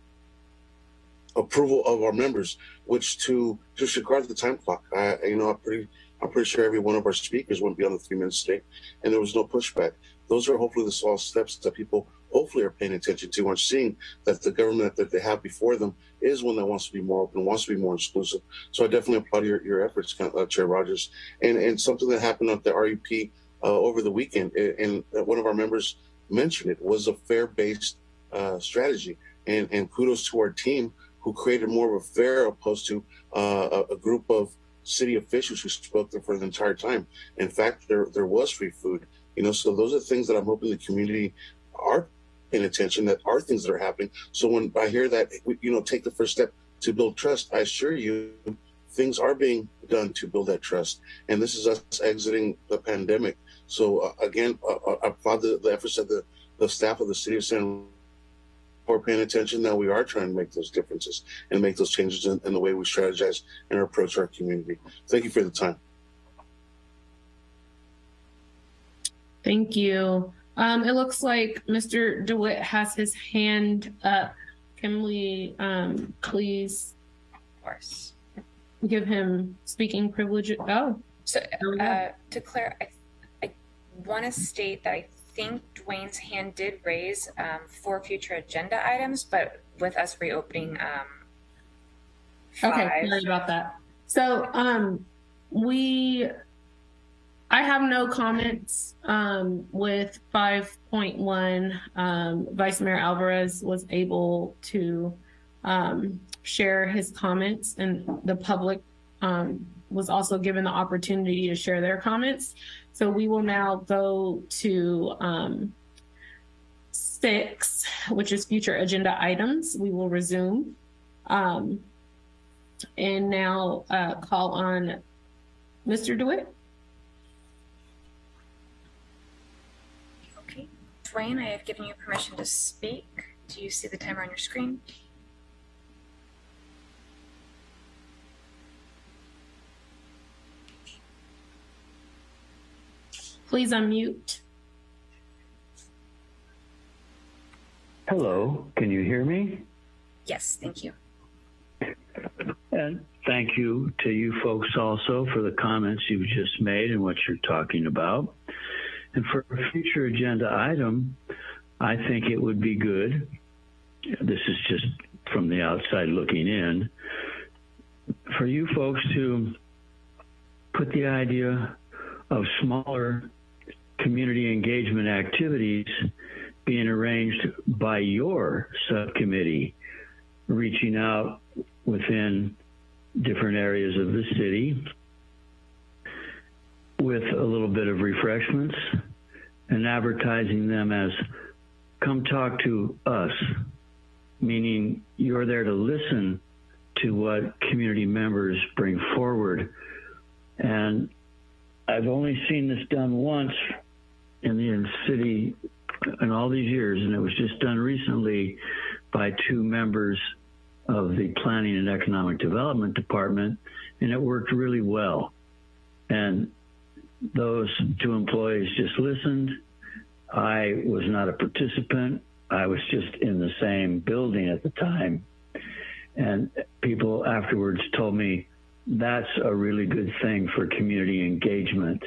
approval of our members, which to disregard the time clock. I, you know, I'm pretty I'm pretty sure every one of our speakers went beyond the three minutes today, and there was no pushback. Those are hopefully the small steps that people hopefully are paying attention to and seeing that the government that they have before them is one that wants to be more open, wants to be more exclusive. So I definitely applaud your, your efforts, uh, Chair Rogers. And and something that happened at the RUP uh, over the weekend, and one of our members mentioned it, was a fair-based uh, strategy. And and kudos to our team who created more of a fair opposed to uh, a, group of city officials who spoke there for the entire time. In fact, there there was free food. You know, so those are things that I'm hoping the community are paying attention. That are things that are happening. So when I hear that, you know, take the first step to build trust, I assure you, things are being done to build that trust. And this is us exiting the pandemic. So uh, again, uh, I applaud the, the efforts of the the staff of the city of San are paying attention now we are trying to make those differences and make those changes in, in the way we strategize and approach our community. Thank you for the time. Thank you. Um, it looks like mr dewitt has his hand up. Can we um, please of course give him speaking privilege oh so uh, to Claire, I, I want to state that I think Dwayne's hand did raise um, for future agenda items, but with us reopening. Um, okay, sorry about that. So um, we, I have no comments um, with 5.1. Um, Vice Mayor Alvarez was able to um, share his comments, and the public um, was also given the opportunity to share their comments. So we will now go to um, six, which is future agenda items. We will resume. Um, and now uh, call on Mr. DeWitt. Okay. Dwayne, I have given you permission to speak. Do you see the timer on your screen? Please unmute. Hello, can you hear me? Yes, thank you. And thank you to you folks also for the comments you've just made and what you're talking about. And for a future agenda item, I think it would be good. This is just from the outside looking in for you folks to put the idea of smaller community engagement activities being arranged by your subcommittee, reaching out within different areas of the city with a little bit of refreshments and advertising them as come talk to us, meaning you're there to listen to what community members bring forward. And I've only seen this done once in the city in all these years, and it was just done recently by two members of the Planning and Economic Development Department, and it worked really well. And those two employees just listened. I was not a participant. I was just in the same building at the time. And people afterwards told me that's a really good thing for community engagement.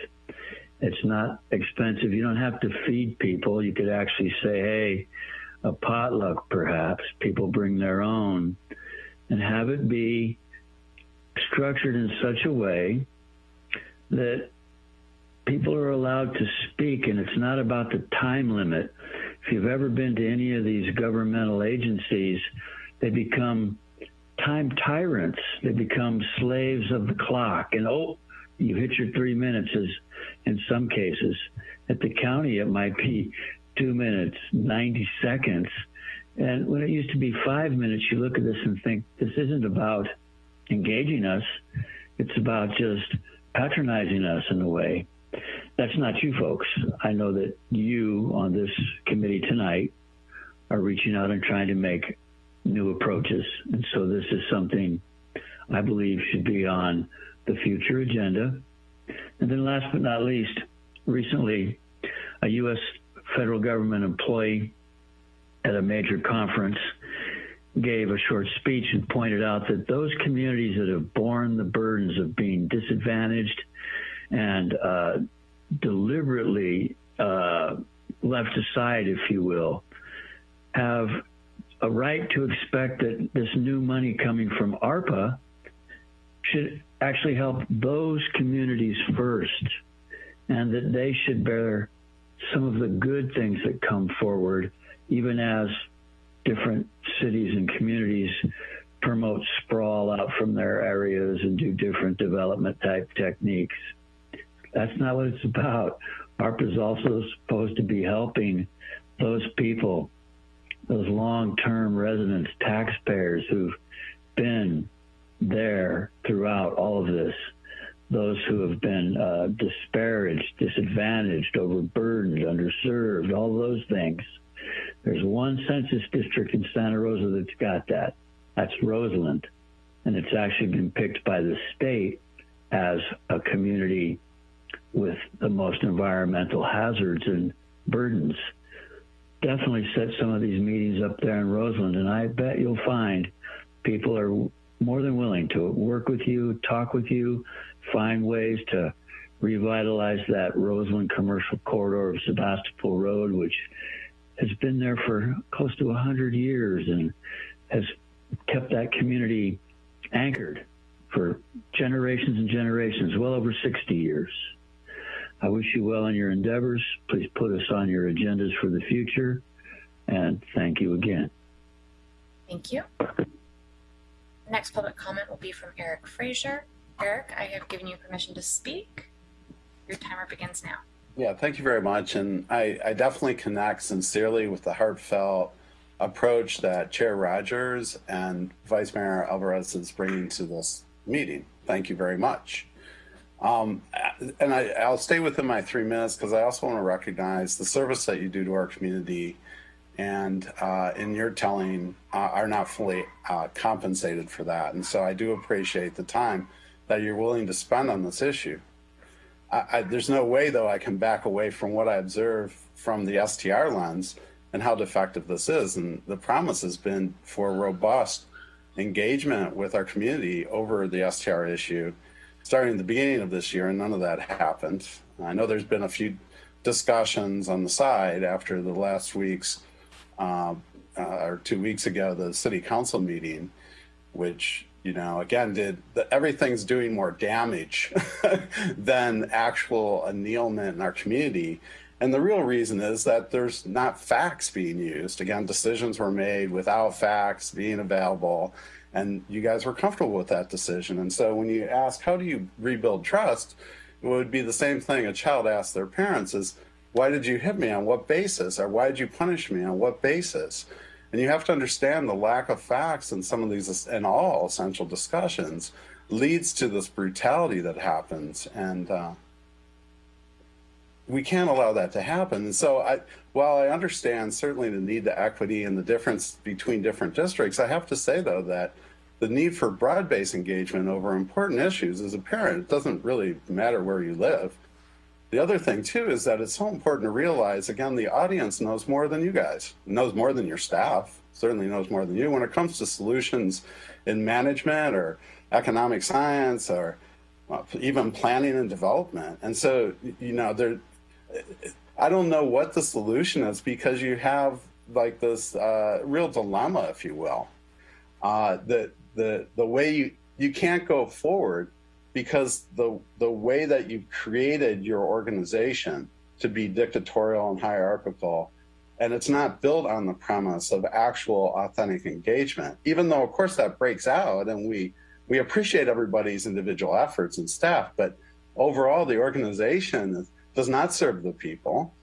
It's not expensive. You don't have to feed people. You could actually say, hey, a potluck perhaps. People bring their own and have it be structured in such a way that people are allowed to speak and it's not about the time limit. If you've ever been to any of these governmental agencies, they become time tyrants. They become slaves of the clock. And oh, you hit your three minutes as in some cases. At the county, it might be two minutes, 90 seconds. And when it used to be five minutes, you look at this and think, this isn't about engaging us. It's about just patronizing us in a way. That's not you folks. I know that you on this committee tonight are reaching out and trying to make new approaches. And so this is something I believe should be on the future agenda. And then last but not least, recently, a U.S. federal government employee at a major conference gave a short speech and pointed out that those communities that have borne the burdens of being disadvantaged and uh, deliberately uh, left aside, if you will, have a right to expect that this new money coming from ARPA should actually help those communities first and that they should bear some of the good things that come forward, even as different cities and communities promote sprawl out from their areas and do different development type techniques. That's not what it's about. ARPA is also supposed to be helping those people, those long term residents, taxpayers who've been there throughout all of this, those who have been uh, disparaged, disadvantaged, overburdened, underserved, all those things. There's one census district in Santa Rosa that's got that. That's Roseland. And it's actually been picked by the state as a community with the most environmental hazards and burdens. Definitely set some of these meetings up there in Roseland, and I bet you'll find people are more than willing to work with you, talk with you, find ways to revitalize that Roseland commercial corridor of Sebastopol Road, which has been there for close to 100 years and has kept that community anchored for generations and generations, well over 60 years. I wish you well in your endeavors. Please put us on your agendas for the future. And thank you again. Thank you. Next public comment will be from Eric Fraser. Eric, I have given you permission to speak. Your timer begins now. Yeah, thank you very much. And I, I definitely connect sincerely with the heartfelt approach that Chair Rogers and Vice Mayor Alvarez is bringing to this meeting. Thank you very much. Um, and I, I'll stay within my three minutes because I also want to recognize the service that you do to our community and uh, in your telling uh, are not fully uh, compensated for that. And so I do appreciate the time that you're willing to spend on this issue. I, I, there's no way, though, I can back away from what I observe from the STR lens and how defective this is. And the promise has been for robust engagement with our community over the STR issue starting at the beginning of this year, and none of that happened. I know there's been a few discussions on the side after the last week's uh, uh, or two weeks ago, the city council meeting, which you know again did the, everything's doing more damage than actual annealment in our community. And the real reason is that there's not facts being used. Again, decisions were made without facts being available and you guys were comfortable with that decision. And so when you ask, how do you rebuild trust? It would be the same thing a child asks their parents is, why did you hit me on what basis? Or why did you punish me on what basis? And you have to understand the lack of facts in some of these and all essential discussions leads to this brutality that happens. And uh, we can't allow that to happen. And so I, while I understand certainly the need to equity and the difference between different districts, I have to say though that the need for broad-based engagement over important issues is apparent. It doesn't really matter where you live. The other thing too is that it's so important to realize, again, the audience knows more than you guys, knows more than your staff, certainly knows more than you when it comes to solutions in management or economic science or even planning and development. And so, you know, there, I don't know what the solution is because you have like this uh, real dilemma, if you will. Uh, the the the way you you can't go forward because the the way that you've created your organization to be dictatorial and hierarchical and it's not built on the premise of actual authentic engagement even though of course that breaks out and we we appreciate everybody's individual efforts and staff but overall the organization does not serve the people.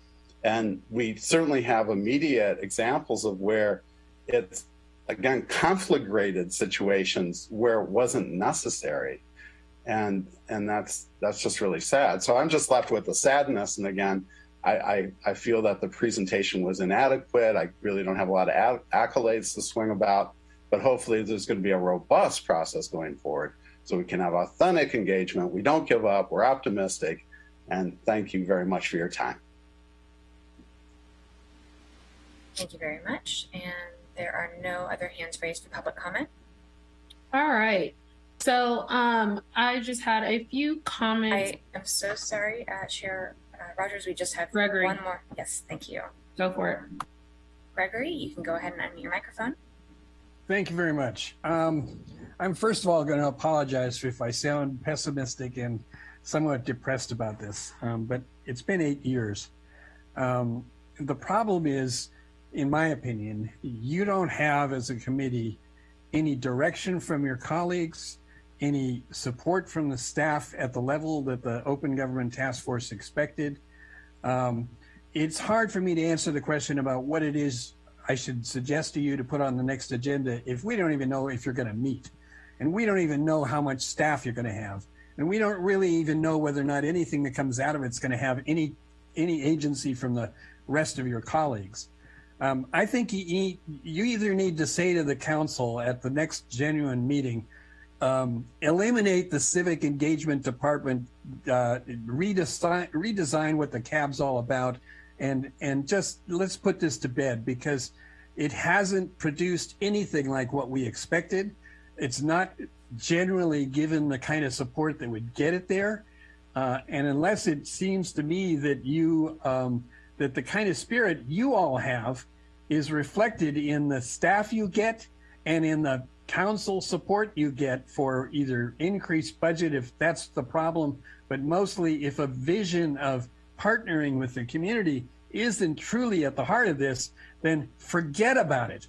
And we certainly have immediate examples of where it's, again, conflagrated situations where it wasn't necessary. And, and that's, that's just really sad. So I'm just left with the sadness. And again, I, I, I feel that the presentation was inadequate. I really don't have a lot of accolades to swing about, but hopefully there's going to be a robust process going forward so we can have authentic engagement. We don't give up. We're optimistic and thank you very much for your time. Thank you very much. And there are no other hands raised for public comment. All right. So um, I just had a few comments. I am so sorry, uh, Chair uh, Rogers. We just have Gregory. one more. Yes, thank you. Go for it. Gregory, you can go ahead and unmute your microphone. Thank you very much. Um, I'm first of all going to apologize if I sound pessimistic and somewhat depressed about this, um, but it's been eight years. Um, the problem is, in my opinion, you don't have as a committee any direction from your colleagues, any support from the staff at the level that the Open Government Task Force expected. Um, it's hard for me to answer the question about what it is I should suggest to you to put on the next agenda if we don't even know if you're going to meet. And we don't even know how much staff you're going to have. And we don't really even know whether or not anything that comes out of it's going to have any any agency from the rest of your colleagues. Um, I think you, you either need to say to the council at the next genuine meeting, um, eliminate the civic engagement department, uh, redesign, redesign what the CAB's all about, and and just let's put this to bed because it hasn't produced anything like what we expected. It's not generally given the kind of support that would get it there, uh, and unless it seems to me that you um, that the kind of spirit you all have is reflected in the staff you get and in the council support you get for either increased budget if that's the problem, but mostly if a vision of partnering with the community isn't truly at the heart of this, then forget about it.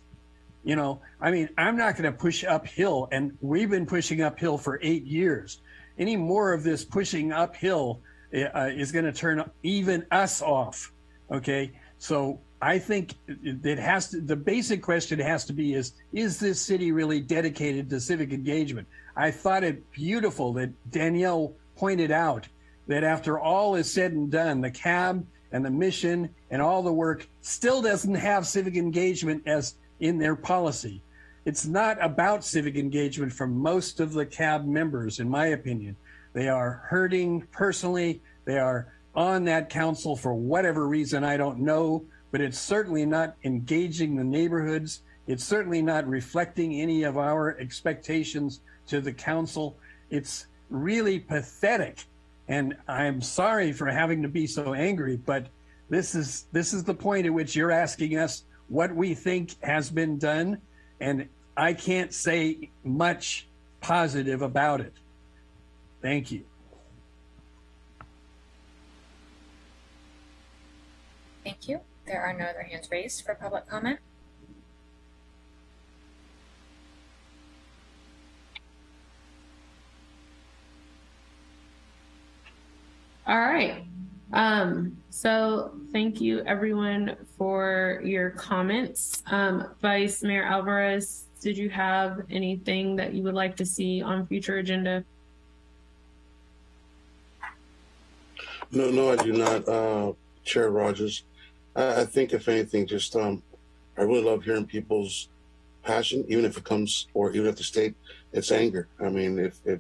You know, I mean, I'm not going to push uphill, and we've been pushing uphill for eight years. Any more of this pushing uphill uh, is going to turn even us off. Okay, so I think it has to, the basic question has to be is, is this city really dedicated to civic engagement? I thought it beautiful that Danielle pointed out that after all is said and done, the CAB and the mission and all the work still doesn't have civic engagement as in their policy. It's not about civic engagement for most of the CAB members, in my opinion. They are hurting personally. They are on that council for whatever reason, I don't know but it's certainly not engaging the neighborhoods. It's certainly not reflecting any of our expectations to the council. It's really pathetic. And I'm sorry for having to be so angry, but this is this is the point at which you're asking us what we think has been done. And I can't say much positive about it. Thank you. Thank you. There are no other hands raised for public comment. All right. Um, so thank you everyone for your comments. Um, Vice Mayor Alvarez, did you have anything that you would like to see on future agenda? No, no, I do not, uh, Chair Rogers. I, I think if anything, just um, I really love hearing people's passion, even if it comes or even if the state it's anger. I mean, if if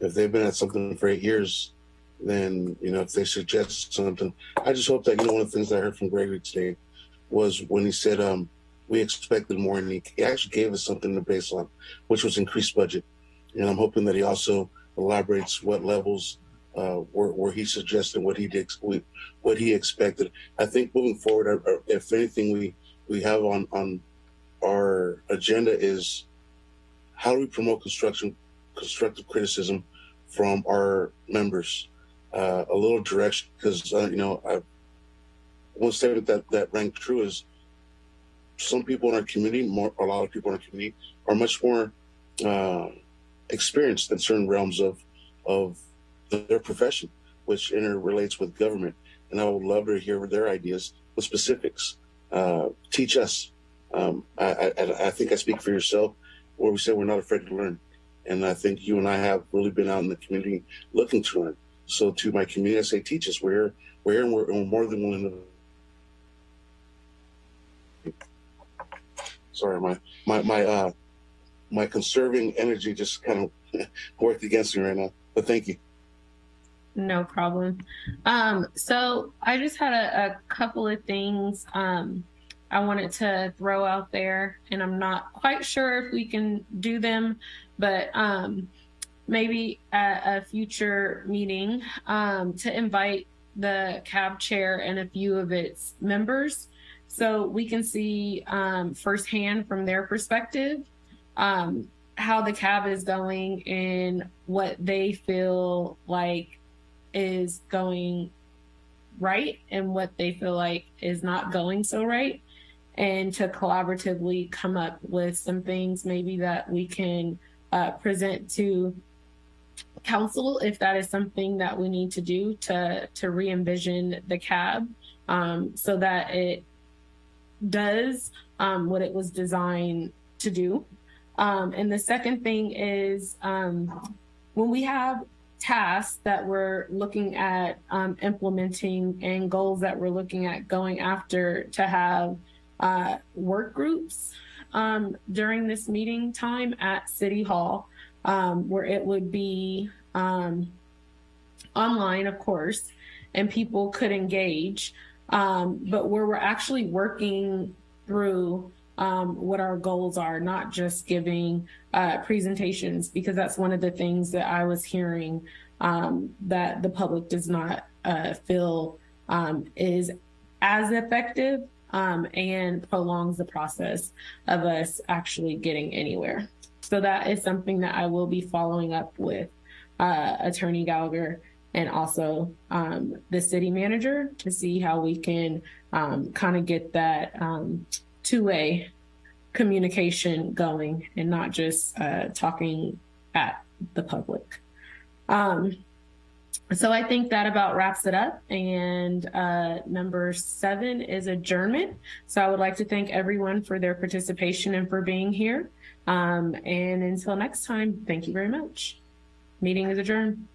if they've been at something for eight years, then you know if they suggest something, I just hope that you know one of the things I heard from Gregory today was when he said um, we expected more, and he, he actually gave us something to base on, which was increased budget, and I'm hoping that he also elaborates what levels uh, where, where he suggested what he did, what he expected. I think moving forward, uh, uh, if anything, we we have on on our agenda is how do we promote construction, constructive criticism from our members. Uh, a little direction because uh, you know I one statement that that rang true is some people in our community, more a lot of people in our community, are much more uh, experienced in certain realms of of their profession, which interrelates with government. And I would love to hear their ideas with specifics. Uh, teach us. Um, I, I, I, think I speak for yourself where we say we're not afraid to learn. And I think you and I have really been out in the community looking to learn. So to my community, I say, teach us. We're here, we're here and we're, and we're more than willing to. Sorry, my, my, my, uh, my conserving energy just kind of worked against me right now, but thank you. No problem. Um, so I just had a, a couple of things um, I wanted to throw out there, and I'm not quite sure if we can do them, but um, maybe at a future meeting um, to invite the CAB chair and a few of its members so we can see um, firsthand from their perspective um, how the CAB is going and what they feel like is going right and what they feel like is not going so right. And to collaboratively come up with some things maybe that we can uh, present to council if that is something that we need to do to to re-envision the CAB um, so that it does um, what it was designed to do. Um, and the second thing is um, when we have tasks that we're looking at um, implementing and goals that we're looking at going after to have uh, work groups um, during this meeting time at City Hall, um, where it would be um, online, of course, and people could engage, um, but where we're actually working through um, what our goals are, not just giving uh, presentations, because that's one of the things that I was hearing um, that the public does not uh, feel um, is as effective um, and prolongs the process of us actually getting anywhere. So that is something that I will be following up with uh, Attorney Gallagher and also um, the city manager to see how we can um, kind of get that two-way communication going and not just uh, talking at the public. Um, so I think that about wraps it up. And uh, number seven is adjournment. So I would like to thank everyone for their participation and for being here. Um, and until next time, thank you very much. Meeting is adjourned.